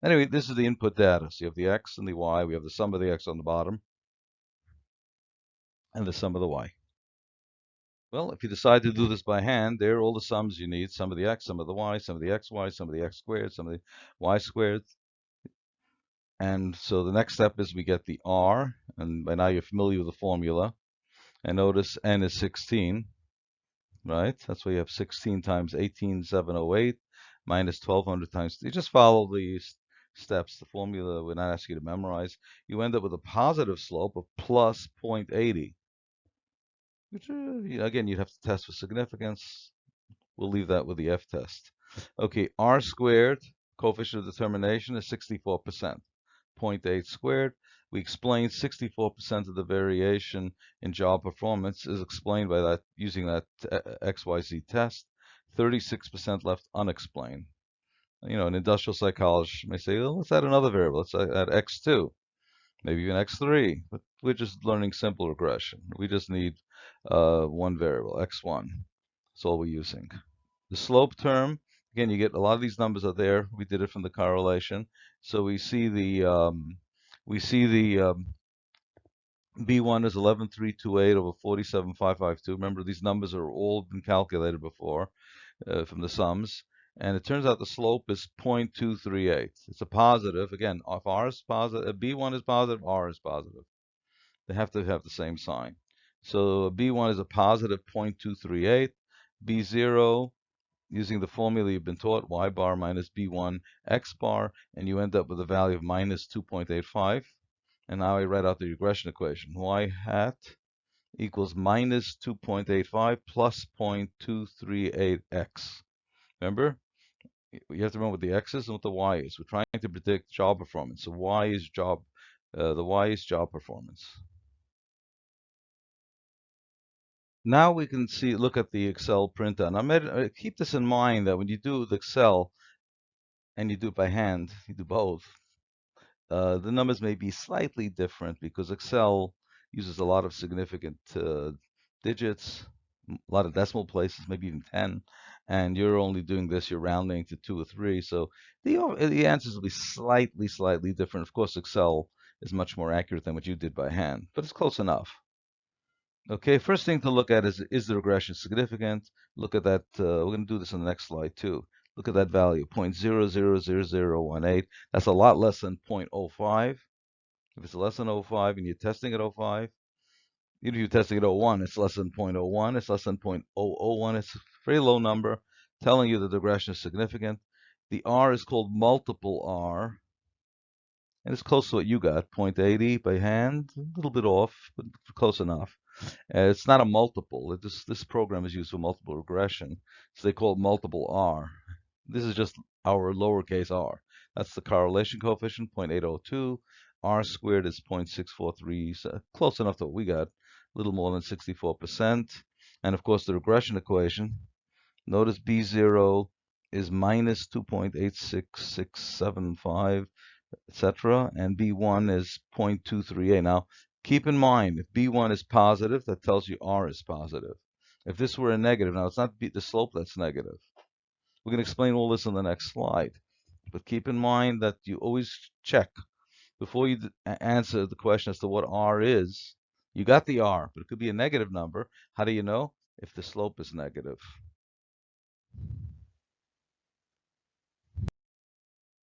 Anyway, this is the input data. So you have the x and the y. We have the sum of the x on the bottom and the sum of the y. Well, if you decide to do this by hand, there are all the sums you need. Sum of the x, sum of the y, sum of the xy, sum of the x squared, sum of the y squared. And so the next step is we get the r, and by now you're familiar with the formula. And notice n is 16, right? That's why you have 16 times 18708 minus 1200 times. You just follow these steps. The formula we're not asking you to memorize. You end up with a positive slope of plus 0.80. Which, uh, again, you'd have to test for significance. We'll leave that with the F test. Okay, R squared, coefficient of determination is 64%. 0.8 squared we explained 64% of the variation in job performance is explained by that using that uh, XYZ test. 36% left unexplained. You know, an industrial psychologist may say, well, let's add another variable. Let's add x2, maybe even x3. But we're just learning simple regression. We just need uh, one variable, x1. That's all we're using. The slope term, again, you get a lot of these numbers are there. We did it from the correlation. So we see the um, we see the um, B1 is 11328 over 47552. Remember, these numbers are all been calculated before uh, from the sums. And it turns out the slope is 0.238. It's a positive. Again, if R is positive, B1 is positive, R is positive. They have to have the same sign. So B1 is a positive 0.238. B0 using the formula you've been taught, y bar minus b1 x bar, and you end up with a value of minus 2.85. And now I write out the regression equation. y hat equals minus 2.85 plus 0.238x. Remember, you have to remember what the x is and what the y is. We're trying to predict job performance. So y is job, uh, the y is job performance. Now we can see, look at the Excel printer. Now uh, keep this in mind that when you do the Excel and you do it by hand, you do both, uh, the numbers may be slightly different because Excel uses a lot of significant uh, digits, a lot of decimal places, maybe even 10. and you're only doing this, you're rounding to two or three. So the, the answers will be slightly, slightly different. Of course, Excel is much more accurate than what you did by hand, but it's close enough. Okay, first thing to look at is, is the regression significant? Look at that, uh, we're gonna do this on the next slide too. Look at that value, 0.000018. That's a lot less than 0.05. If it's less than 0.05 and you're testing at 0.5, even if you're testing at 0.1, it's less than 0.01, it's less than 0.001. It's a very low number, telling you that the regression is significant. The R is called multiple R, and it's close to what you got, 0.80 by hand, a little bit off, but close enough. Uh, it's not a multiple. This, this program is used for multiple regression, so they call it multiple R. This is just our lowercase r. That's the correlation coefficient, 0.802. R squared is 0.643, so close enough to what we got, a little more than 64%. And of course, the regression equation, notice B0 is minus 2.86675, etc. And B1 is 0.238. Now, keep in mind, if B1 is positive, that tells you R is positive. If this were a negative, now it's not the slope that's negative. We're going to explain all this in the next slide. But keep in mind that you always check before you answer the question as to what R is. You got the R, but it could be a negative number. How do you know? If the slope is negative.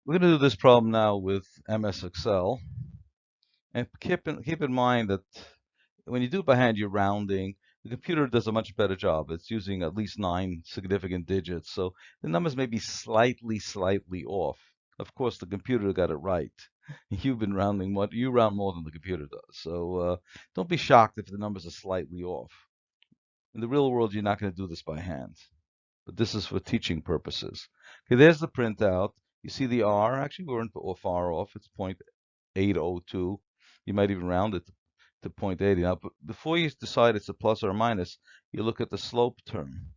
We're going to do this problem now with MS Excel. And keep in, keep in mind that when you do by hand, you're rounding. The computer does a much better job. It's using at least nine significant digits. So the numbers may be slightly, slightly off. Of course, the computer got it right. You've been rounding what you round more than the computer does. So uh, don't be shocked if the numbers are slightly off. In the real world, you're not going to do this by hand. But this is for teaching purposes. Okay, there's the printout. You see the R. Actually, we weren't far off. It's 0.802. You might even round it to 0.80. Now, before you decide it's a plus or a minus, you look at the slope term.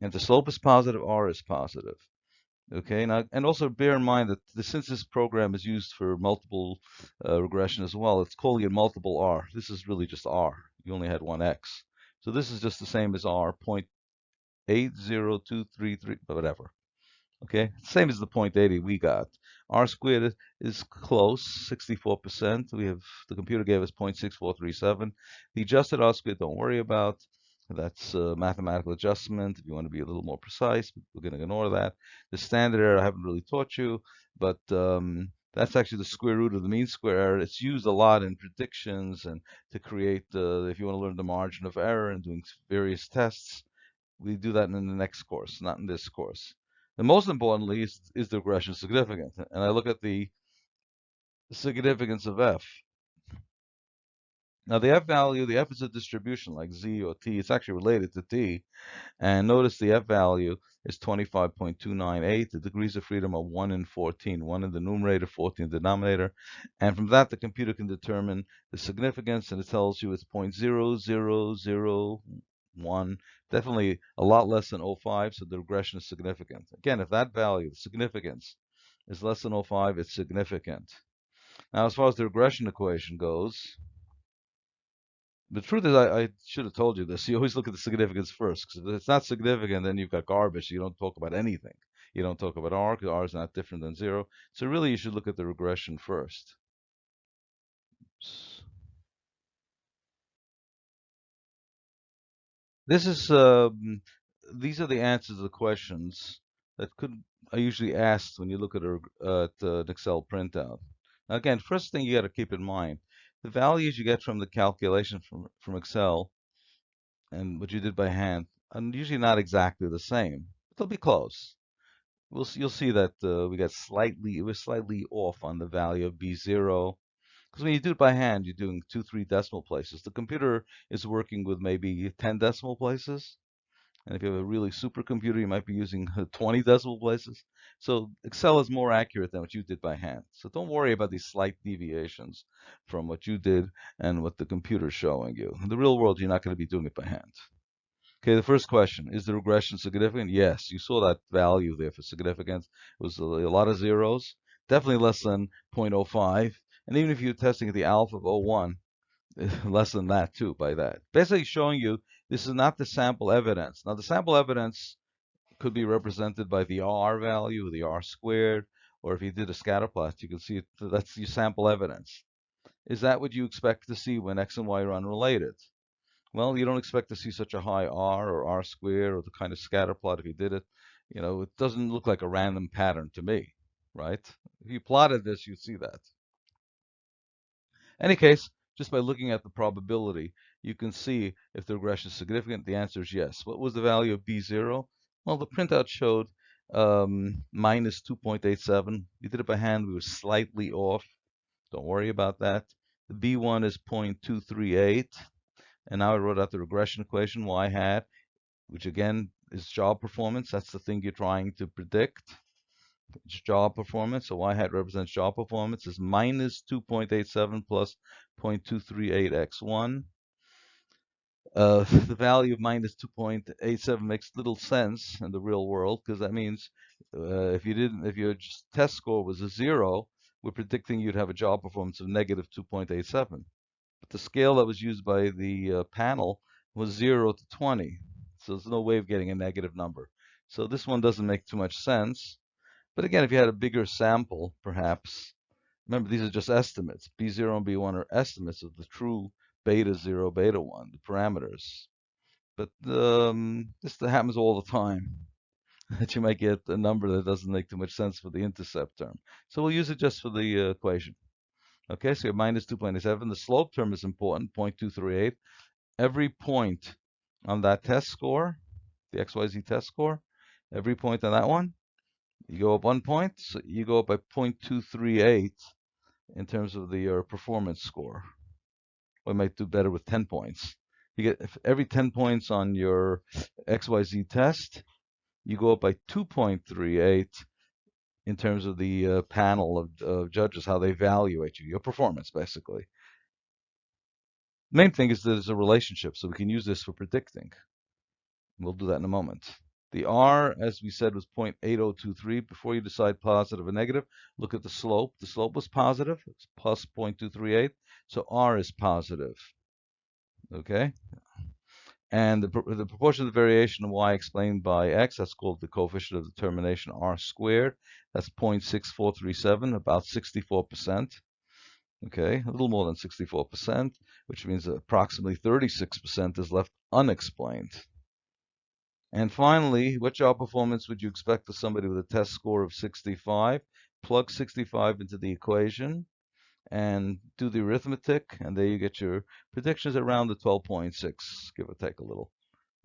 And if the slope is positive, R is positive. Okay, now, and also bear in mind that the, since this program is used for multiple uh, regression as well, it's calling it multiple R. This is really just R. You only had one X. So this is just the same as R, 0.80233, whatever. Okay, same as the 0.80 we got. R squared is close, 64%. We have the computer gave us 0.6437. The adjusted R squared, don't worry about. That's a mathematical adjustment. If you want to be a little more precise, we're going to ignore that. The standard error I haven't really taught you, but um, that's actually the square root of the mean square error. It's used a lot in predictions and to create, uh, if you want to learn the margin of error and doing various tests, we do that in the next course, not in this course. And most importantly is, is the regression significant? And I look at the significance of f. Now the f value, the f is a distribution like z or t. It's actually related to t. And notice the f value is 25.298. The degrees of freedom are 1 in 14. 1 in the numerator, 14 in the denominator. And from that, the computer can determine the significance, and it tells you it's 0.0001 1, definitely a lot less than 0.5, so the regression is significant. Again, if that value, the significance, is less than 0.5, it's significant. Now, as far as the regression equation goes, the truth is, I, I, should have told you this. You always look at the significance first, because if it's not significant, then you've got garbage. You don't talk about anything. You don't talk about R, because R is not different than zero. So really, you should look at the regression first. This is um, these are the answers to the questions that could are usually asked when you look at, a, at uh, an Excel printout. Now again, first thing you got to keep in mind, the values you get from the calculation from, from Excel and what you did by hand are usually not exactly the same. But they'll be close. We'll, you'll see that uh, we got slightly, it was slightly off on the value of B0 because when you do it by hand, you're doing two, three decimal places. The computer is working with maybe 10 decimal places. And if you have a really supercomputer, you might be using 20 decimal places. So Excel is more accurate than what you did by hand. So don't worry about these slight deviations from what you did and what the computer is showing you. In the real world, you're not going to be doing it by hand. Okay, the first question, is the regression significant? Yes, you saw that value there for significance. It was a lot of zeros, definitely less than 0.05. And even if you're testing the alpha of 01, less than that too by that. Basically showing you this is not the sample evidence. Now the sample evidence could be represented by the R value, the R squared, or if you did a scatter plot, you can see it, that's your sample evidence. Is that what you expect to see when X and Y are unrelated? Well, you don't expect to see such a high R or R squared or the kind of scatter plot if you did it. You know, it doesn't look like a random pattern to me, right? If you plotted this, you'd see that. Any case, just by looking at the probability, you can see if the regression is significant. The answer is yes. What was the value of B0? Well, the printout showed um, minus 2.87. We did it by hand. We were slightly off. Don't worry about that. The B1 is 0.238. And now I wrote out the regression equation, y hat, which again is job performance. That's the thing you're trying to predict. It's job performance. So y hat represents job performance is minus 2.87 plus 0.238x1. Uh, the value of minus 2.87 makes little sense in the real world because that means uh, if you didn't, if your test score was a zero, we're predicting you'd have a job performance of negative 2.87 but the scale that was used by the uh, panel was 0 to 20. So there's no way of getting a negative number. So this one doesn't make too much sense. But again, if you had a bigger sample, perhaps, remember these are just estimates. B0 and B1 are estimates of the true beta 0, beta 1, the parameters. But um, this happens all the time, that you might get a number that doesn't make too much sense for the intercept term. So we'll use it just for the uh, equation. Okay, so you have minus 2.87. The slope term is important, 0.238. Every point on that test score, the XYZ test score, every point on that one, you go up one point, so you go up by 0.238 in terms of the your performance score. We might do better with 10 points. You get every 10 points on your XYZ test, you go up by 2.38 in terms of the uh, panel of, of judges, how they evaluate you, your performance, basically. Main thing is there's a relationship, so we can use this for predicting. We'll do that in a moment. The R, as we said, was 0.8023. Before you decide positive or negative, look at the slope. The slope was positive. It's plus 0.238. So R is positive. Okay? And the, the proportion of the variation of y explained by x, that's called the coefficient of determination r squared. That's 0.6437, about 64%. Okay, a little more than 64%, which means approximately 36% is left unexplained. And finally, what job performance would you expect of somebody with a test score of 65? Plug 65 into the equation and do the arithmetic, and there you get your predictions around the 12.6, give or take a little.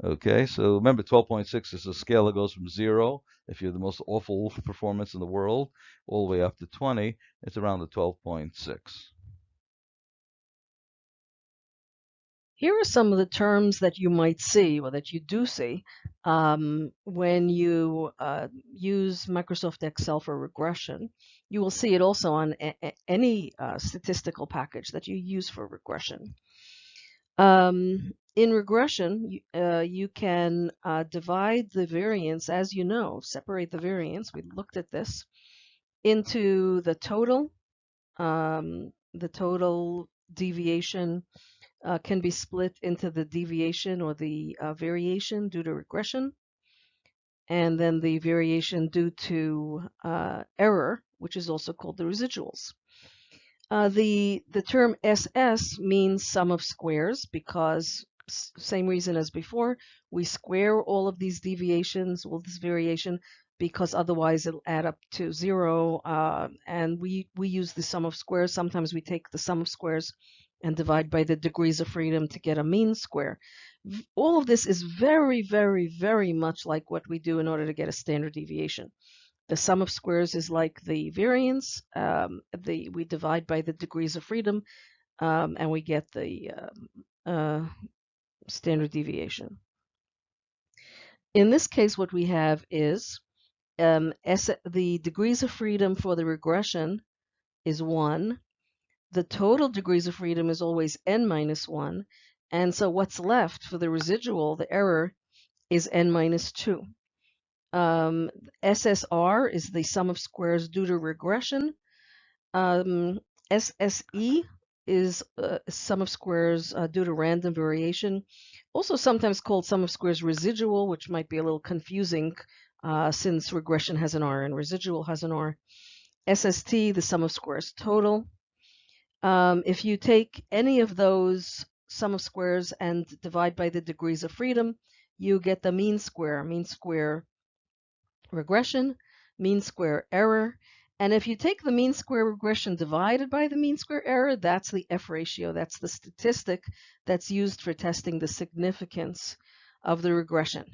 Okay, so remember 12.6 is a scale that goes from zero, if you're the most awful performance in the world, all the way up to 20, it's around the 12.6. Here are some of the terms that you might see or that you do see um, when you uh, use Microsoft Excel for regression. You will see it also on any uh, statistical package that you use for regression. Um, in regression, you, uh, you can uh, divide the variance, as you know, separate the variance, we looked at this, into the total, um, the total deviation uh, can be split into the deviation or the uh, variation due to regression, and then the variation due to uh, error, which is also called the residuals. Uh, the, the term SS means sum of squares because same reason as before, we square all of these deviations, all this variation, because otherwise it'll add up to zero. Uh, and we, we use the sum of squares. Sometimes we take the sum of squares and divide by the degrees of freedom to get a mean square. All of this is very, very, very much like what we do in order to get a standard deviation. The sum of squares is like the variance. Um, the we divide by the degrees of freedom, um, and we get the um, uh, standard deviation. In this case, what we have is um, the degrees of freedom for the regression is 1, the total degrees of freedom is always n minus 1. And so what's left for the residual, the error, is n minus 2. Um, SSR is the sum of squares due to regression. Um, SSE is uh, sum of squares uh, due to random variation. Also sometimes called sum of squares residual, which might be a little confusing uh, since regression has an R and residual has an R. SST, the sum of squares total. Um, if you take any of those sum of squares and divide by the degrees of freedom, you get the mean square, mean square regression, mean square error. And if you take the mean square regression divided by the mean square error, that's the F ratio. That's the statistic that's used for testing the significance of the regression.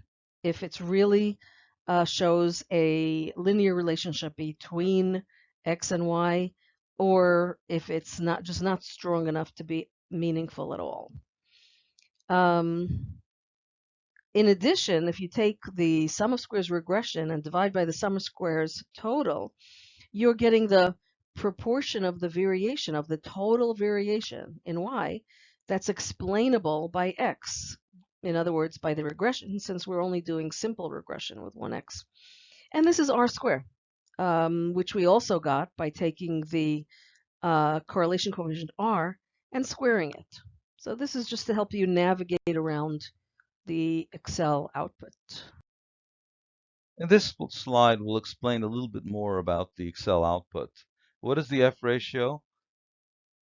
If it really uh, shows a linear relationship between X and Y, or if it's not just not strong enough to be meaningful at all. Um, in addition, if you take the sum of squares regression and divide by the sum of squares total, you're getting the proportion of the variation of the total variation in y that's explainable by x. In other words, by the regression, since we're only doing simple regression with 1x. And this is r squared, um, which we also got by taking the uh, correlation coefficient r and squaring it. So this is just to help you navigate around the Excel output. In this slide, we'll explain a little bit more about the Excel output. What is the F ratio?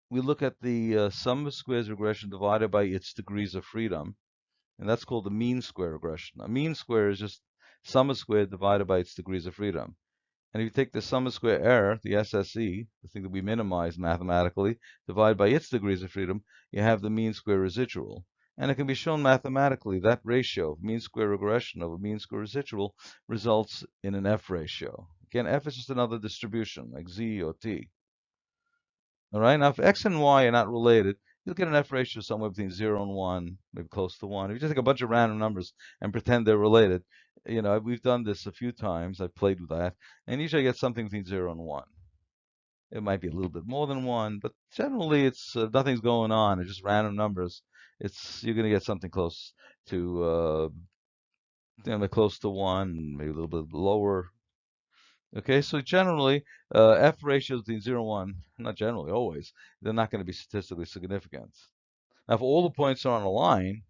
We look at the uh, sum of squares regression divided by its degrees of freedom, and that's called the mean square regression. A mean square is just sum of squares divided by its degrees of freedom. And if you take the sum of square error, the SSE, the thing that we minimize mathematically, divide by its degrees of freedom, you have the mean square residual. And it can be shown mathematically that ratio, of mean square regression over mean square residual, results in an F ratio. Again, F is just another distribution, like Z or T. All right, now if X and Y are not related, you'll get an F ratio somewhere between 0 and 1, maybe close to 1. If you just take a bunch of random numbers and pretend they're related, you know, we've done this a few times. I've played with that. And usually I get something between 0 and 1. It might be a little bit more than 1, but generally it's uh, nothing's going on. It's just random numbers. It's You're going to get something close to, uh, you know, close to 1, maybe a little bit lower. Okay, so generally, uh, F ratios between 0 and 1, not generally, always, they're not going to be statistically significant. Now, if all the points are on a line,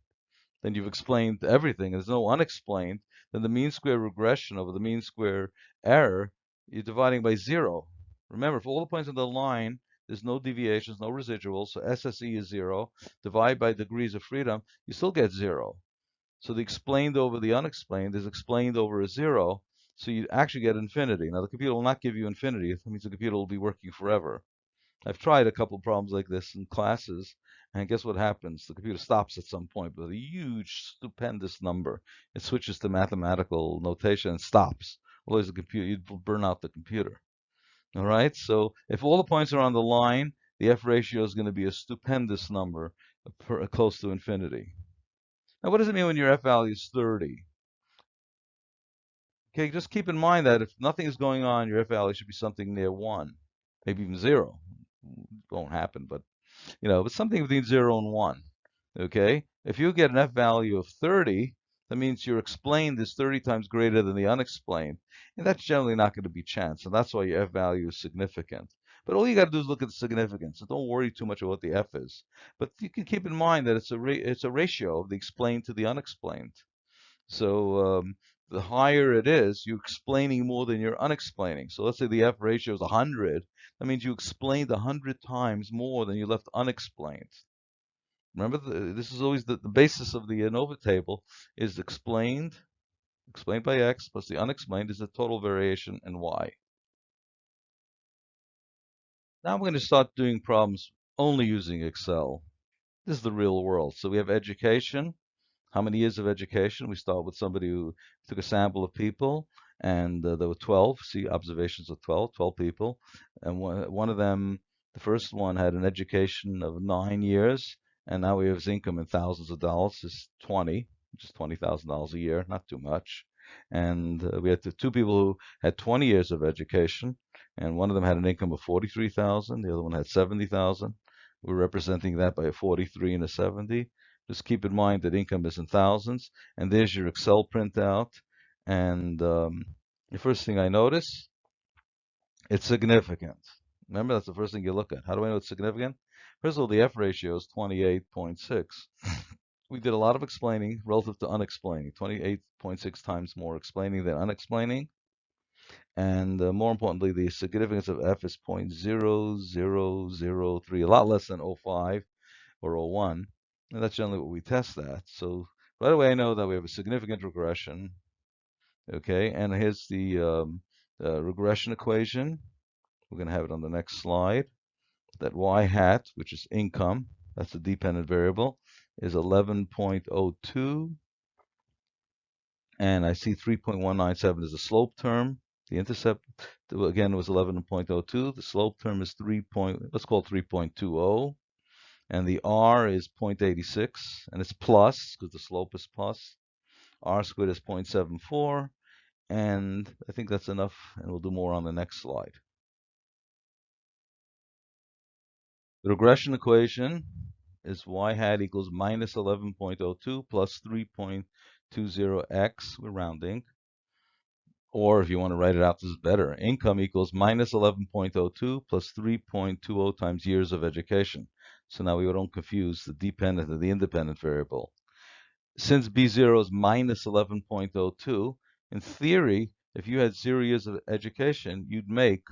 then you've explained everything. There's no unexplained. Then the mean square regression over the mean square error, you're dividing by zero. Remember, for all the points on the line, there's no deviations, no residuals, so SSE is zero. Divide by degrees of freedom, you still get zero. So the explained over the unexplained is explained over a zero, so you actually get infinity. Now the computer will not give you infinity. That means the computer will be working forever. I've tried a couple problems like this in classes, and guess what happens? The computer stops at some point with a huge, stupendous number. It switches to mathematical notation and stops. Otherwise, the computer you'd burn out the computer. All right. So if all the points are on the line, the f ratio is going to be a stupendous number, per, close to infinity. Now, what does it mean when your f value is 30? Okay, just keep in mind that if nothing is going on, your f value should be something near 1, maybe even 0. Won't happen, but you know, but something between 0 and 1. Okay? If you get an f value of 30, that means your explained is 30 times greater than the unexplained. And that's generally not going to be chance. And that's why your f value is significant. But all you got to do is look at the significance. So don't worry too much about the f is. But you can keep in mind that it's a it's a ratio of the explained to the unexplained. So um, the higher it is, you're explaining more than you're unexplaining. So let's say the F ratio is 100. That means you explained 100 times more than you left unexplained. Remember, the, this is always the, the basis of the ANOVA table is explained, explained by X, plus the unexplained is the total variation in Y. Now I'm going to start doing problems only using Excel. This is the real world. So we have education, how many years of education? We start with somebody who took a sample of people, and uh, there were 12. See observations of 12, 12 people, and one, one of them, the first one, had an education of nine years, and now we have his income in thousands of dollars. Is 20, which is twenty thousand dollars a year, not too much. And uh, we had two people who had 20 years of education, and one of them had an income of 43,000. The other one had 70,000. We're representing that by a 43 and a 70. Just keep in mind that income is in thousands. And there's your Excel printout. And um, the first thing I notice, it's significant. Remember, that's the first thing you look at. How do I know it's significant? First of all, the F ratio is 28.6. we did a lot of explaining relative to unexplaining, 28.6 times more explaining than unexplaining. And uh, more importantly, the significance of f is 0.0003, a lot less than 0.5 or 0.1. And that's generally what we test that. So right away, I know that we have a significant regression. Okay, and here's the um, uh, regression equation. We're going to have it on the next slide. That y hat, which is income, that's the dependent variable, is 11.02. And I see 3.197 is a slope term. The intercept, again, was 11.02. The slope term is 3. Point, let's call 3.20. And the R is 0.86, and it's plus because the slope is plus. R squared is 0.74, and I think that's enough, and we'll do more on the next slide. The regression equation is y hat equals minus 11.02 plus 3.20x, we're rounding. Or if you want to write it out, this is better. Income equals minus 11.02 plus 3.20 times years of education. So now we don't confuse the dependent and the independent variable. Since B0 is minus 11.02, in theory, if you had zero years of education, you'd make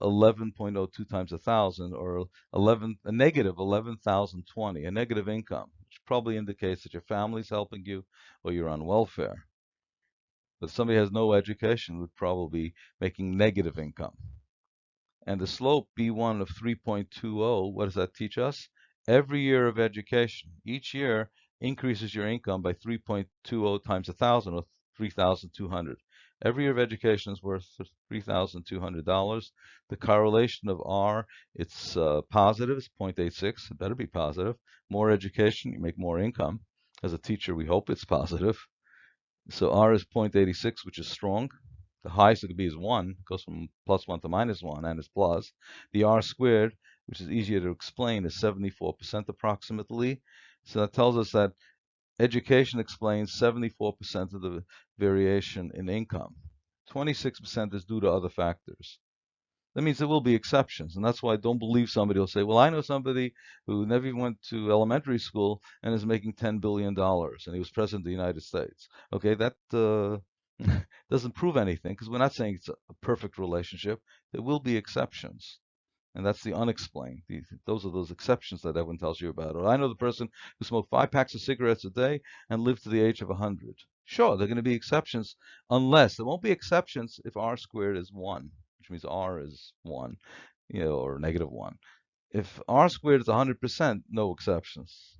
11.02 times 1,000 or 11, a negative 11,020, a negative income, which probably indicates that your family's helping you or you're on welfare. But somebody has no education would probably be making negative income. And the slope B1 of 3.20, what does that teach us? Every year of education, each year increases your income by 3.20 times 1,000 or 3,200. Every year of education is worth $3,200. The correlation of R, it's uh, positive, it's 0.86. It better be positive. More education, you make more income. As a teacher, we hope it's positive. So R is 0.86, which is strong. The highest it could be is 1, it goes from plus 1 to minus 1, and it's plus. The R squared, which is easier to explain, is 74% approximately. So that tells us that education explains 74% of the variation in income. 26% is due to other factors. That means there will be exceptions, and that's why I don't believe somebody will say, "Well, I know somebody who never even went to elementary school and is making 10 billion dollars, and he was president of the United States." Okay, that uh, doesn't prove anything because we're not saying it's a perfect relationship. There will be exceptions, and that's the unexplained. Those are those exceptions that everyone tells you about. Or I know the person who smoked five packs of cigarettes a day and lived to the age of 100. Sure, there are going to be exceptions, unless there won't be exceptions if r squared is one which means r is 1, you know, or negative 1. If r squared is 100%, no exceptions.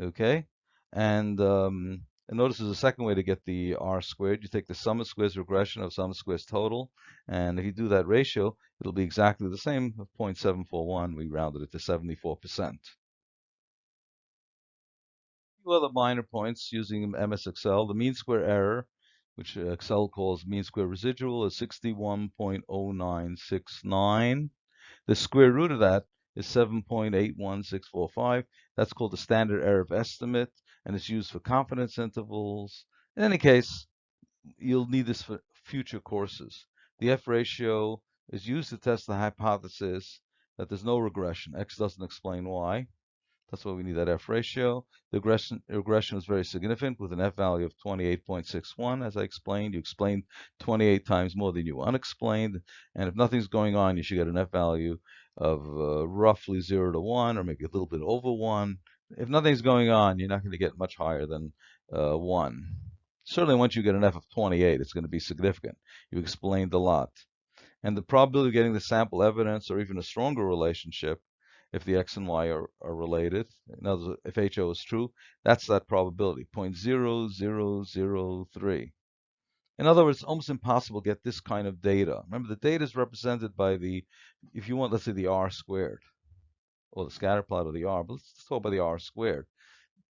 Okay? And, um, and notice there's a second way to get the r squared. You take the sum of squares regression of sum of squares total, and if you do that ratio, it'll be exactly the same, 0.741. We rounded it to 74%. A few other minor points using MS Excel. The mean square error which Excel calls mean square residual, is 61.0969. The square root of that is 7.81645. That's called the standard error of estimate, and it's used for confidence intervals. In any case, you'll need this for future courses. The F ratio is used to test the hypothesis that there's no regression. X doesn't explain why. That's why we need that F ratio. The regression, regression is very significant with an F value of 28.61. As I explained, you explained 28 times more than you unexplained. And if nothing's going on, you should get an F value of uh, roughly 0 to 1 or maybe a little bit over 1. If nothing's going on, you're not going to get much higher than uh, 1. Certainly once you get an F of 28, it's going to be significant. You explained a lot. And the probability of getting the sample evidence or even a stronger relationship if the x and y are, are related. In other words, if HO is true, that's that probability, 0.0003. In other words, it's almost impossible to get this kind of data. Remember, the data is represented by the, if you want, let's say the r squared, or the scatter plot of the r, but let's talk about the r squared.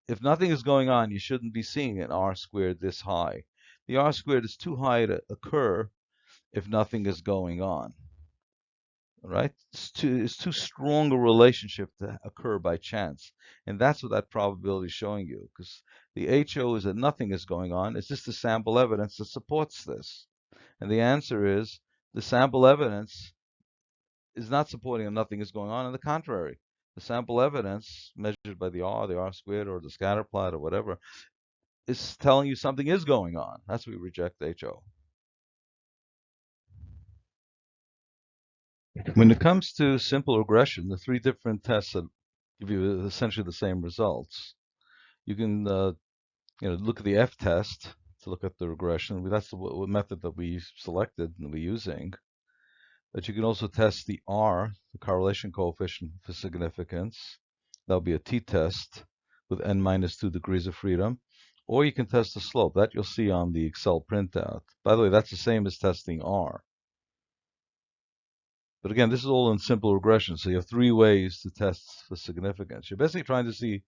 If nothing is going on, you shouldn't be seeing an r squared this high. The r squared is too high to occur if nothing is going on right? It's too, it's too strong a relationship to occur by chance. And that's what that probability is showing you, because the HO is that nothing is going on. It's just the sample evidence that supports this. And the answer is the sample evidence is not supporting that nothing is going on. On the contrary, the sample evidence measured by the R, the R squared, or the scatter plot, or whatever, is telling you something is going on. That's why we reject HO. When it comes to simple regression, the three different tests that give you essentially the same results, you can uh, you know look at the F test to look at the regression. That's the method that we selected and we're using. But you can also test the R, the correlation coefficient for significance. That'll be a t-test with n minus 2 degrees of freedom. Or you can test the slope. That you'll see on the Excel printout. By the way, that's the same as testing R. But again, this is all in simple regression. So you have three ways to test for significance. You're basically trying to see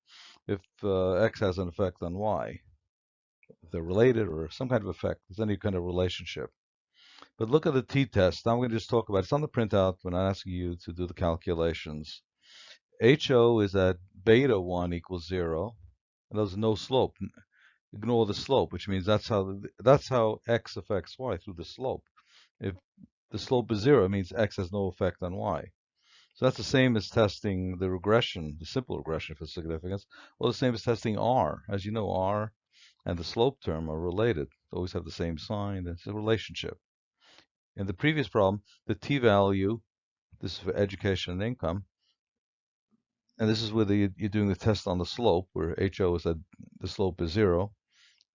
if uh, X has an effect on Y, if they're related or some kind of effect. There's any kind of relationship. But look at the t-test. Now I'm going to just talk about it. It's on the printout when I'm asking you to do the calculations. HO is at beta 1 equals 0, and there's no slope. Ignore the slope, which means that's how that's how x affects y through the slope. If the slope is zero, it means x has no effect on y. So that's the same as testing the regression, the simple regression for significance, or the same as testing R. As you know, R and the slope term are related. They always have the same sign. It's a relationship. In the previous problem, the t-value, this is for education and income, and this is where you're doing the test on the slope, where HO is at the slope is zero.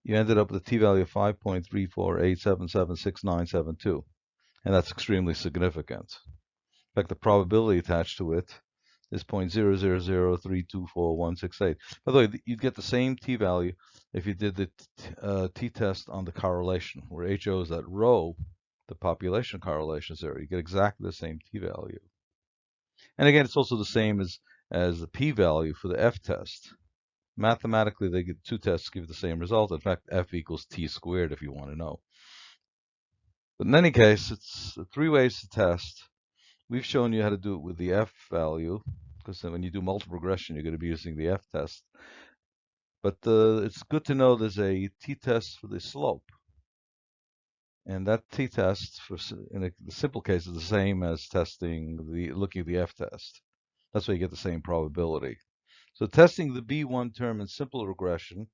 You ended up with a t-value of 5.348776972 and that's extremely significant. In fact, the probability attached to it is 0.000324168. By the way, you'd get the same t-value if you did the uh, t-test on the correlation, where HO is at rho, the population correlation is there. You get exactly the same t-value. And again, it's also the same as, as the p-value for the f-test. Mathematically, they get two tests give the same result. In fact, f equals t squared if you want to know. But in any case, it's three ways to test. We've shown you how to do it with the F value, because when you do multiple regression, you're going to be using the F test. But uh, it's good to know there's a t-test for the slope. And that t-test, for in a, the simple case, is the same as testing the looking at the f-test. That's why you get the same probability. So testing the B1 term in simple regression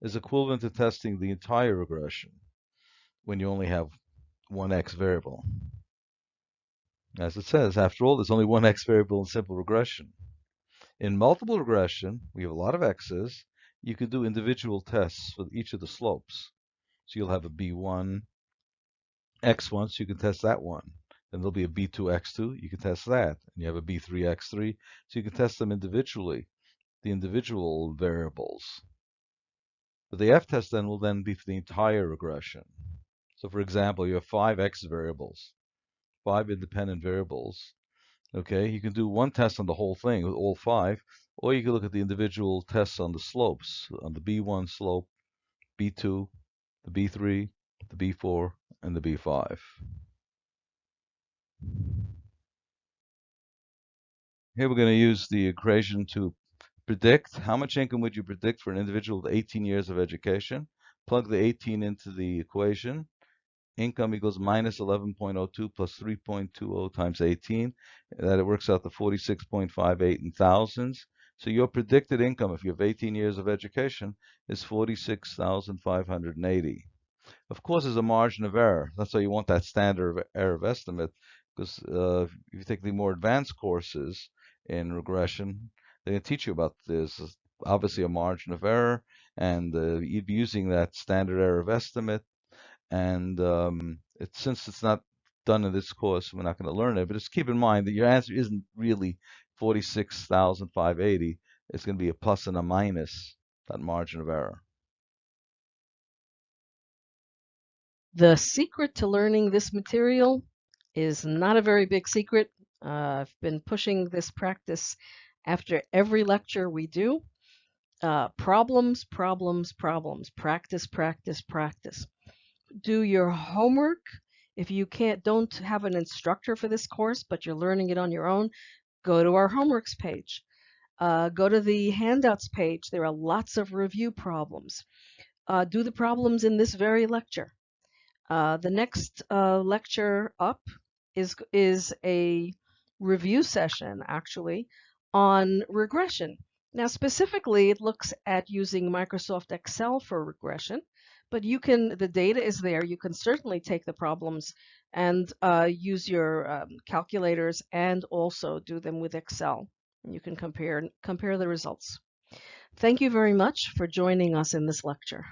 is equivalent to testing the entire regression when you only have one x variable. As it says, after all, there's only one x variable in simple regression. In multiple regression, we have a lot of x's. You could do individual tests for each of the slopes. So you'll have a b1 x1, so you can test that one. Then there'll be a b2 x2, you can test that. And you have a b3 x3, so you can test them individually, the individual variables. But the f-test then will then be for the entire regression. So for example, you have five x variables, five independent variables. Okay, you can do one test on the whole thing with all five, or you can look at the individual tests on the slopes, on the B1 slope, B2, the B3, the B4, and the B5. Here we're going to use the equation to predict how much income would you predict for an individual with 18 years of education. Plug the 18 into the equation income equals minus 11.02 plus 3.20 times 18. That it works out to 46.58 in thousands. So your predicted income, if you have 18 years of education, is 46,580. Of course, there's a margin of error. That's why you want that standard error of estimate, because uh, if you take the more advanced courses in regression, they can teach you about this. Obviously, a margin of error, and uh, you'd be using that standard error of estimate and um, it, since it's not done in this course, we're not going to learn it. But just keep in mind that your answer isn't really 46,580. It's going to be a plus and a minus that margin of error. The secret to learning this material is not a very big secret. Uh, I've been pushing this practice after every lecture we do. Uh, problems, problems, problems. Practice, practice, practice do your homework. If you can't, don't have an instructor for this course, but you're learning it on your own, go to our homeworks page. Uh, go to the handouts page. There are lots of review problems. Uh, do the problems in this very lecture. Uh, the next uh, lecture up is, is a review session, actually, on regression. Now, specifically, it looks at using Microsoft Excel for regression, but you can, the data is there. You can certainly take the problems and uh, use your um, calculators and also do them with Excel. You can compare, compare the results. Thank you very much for joining us in this lecture.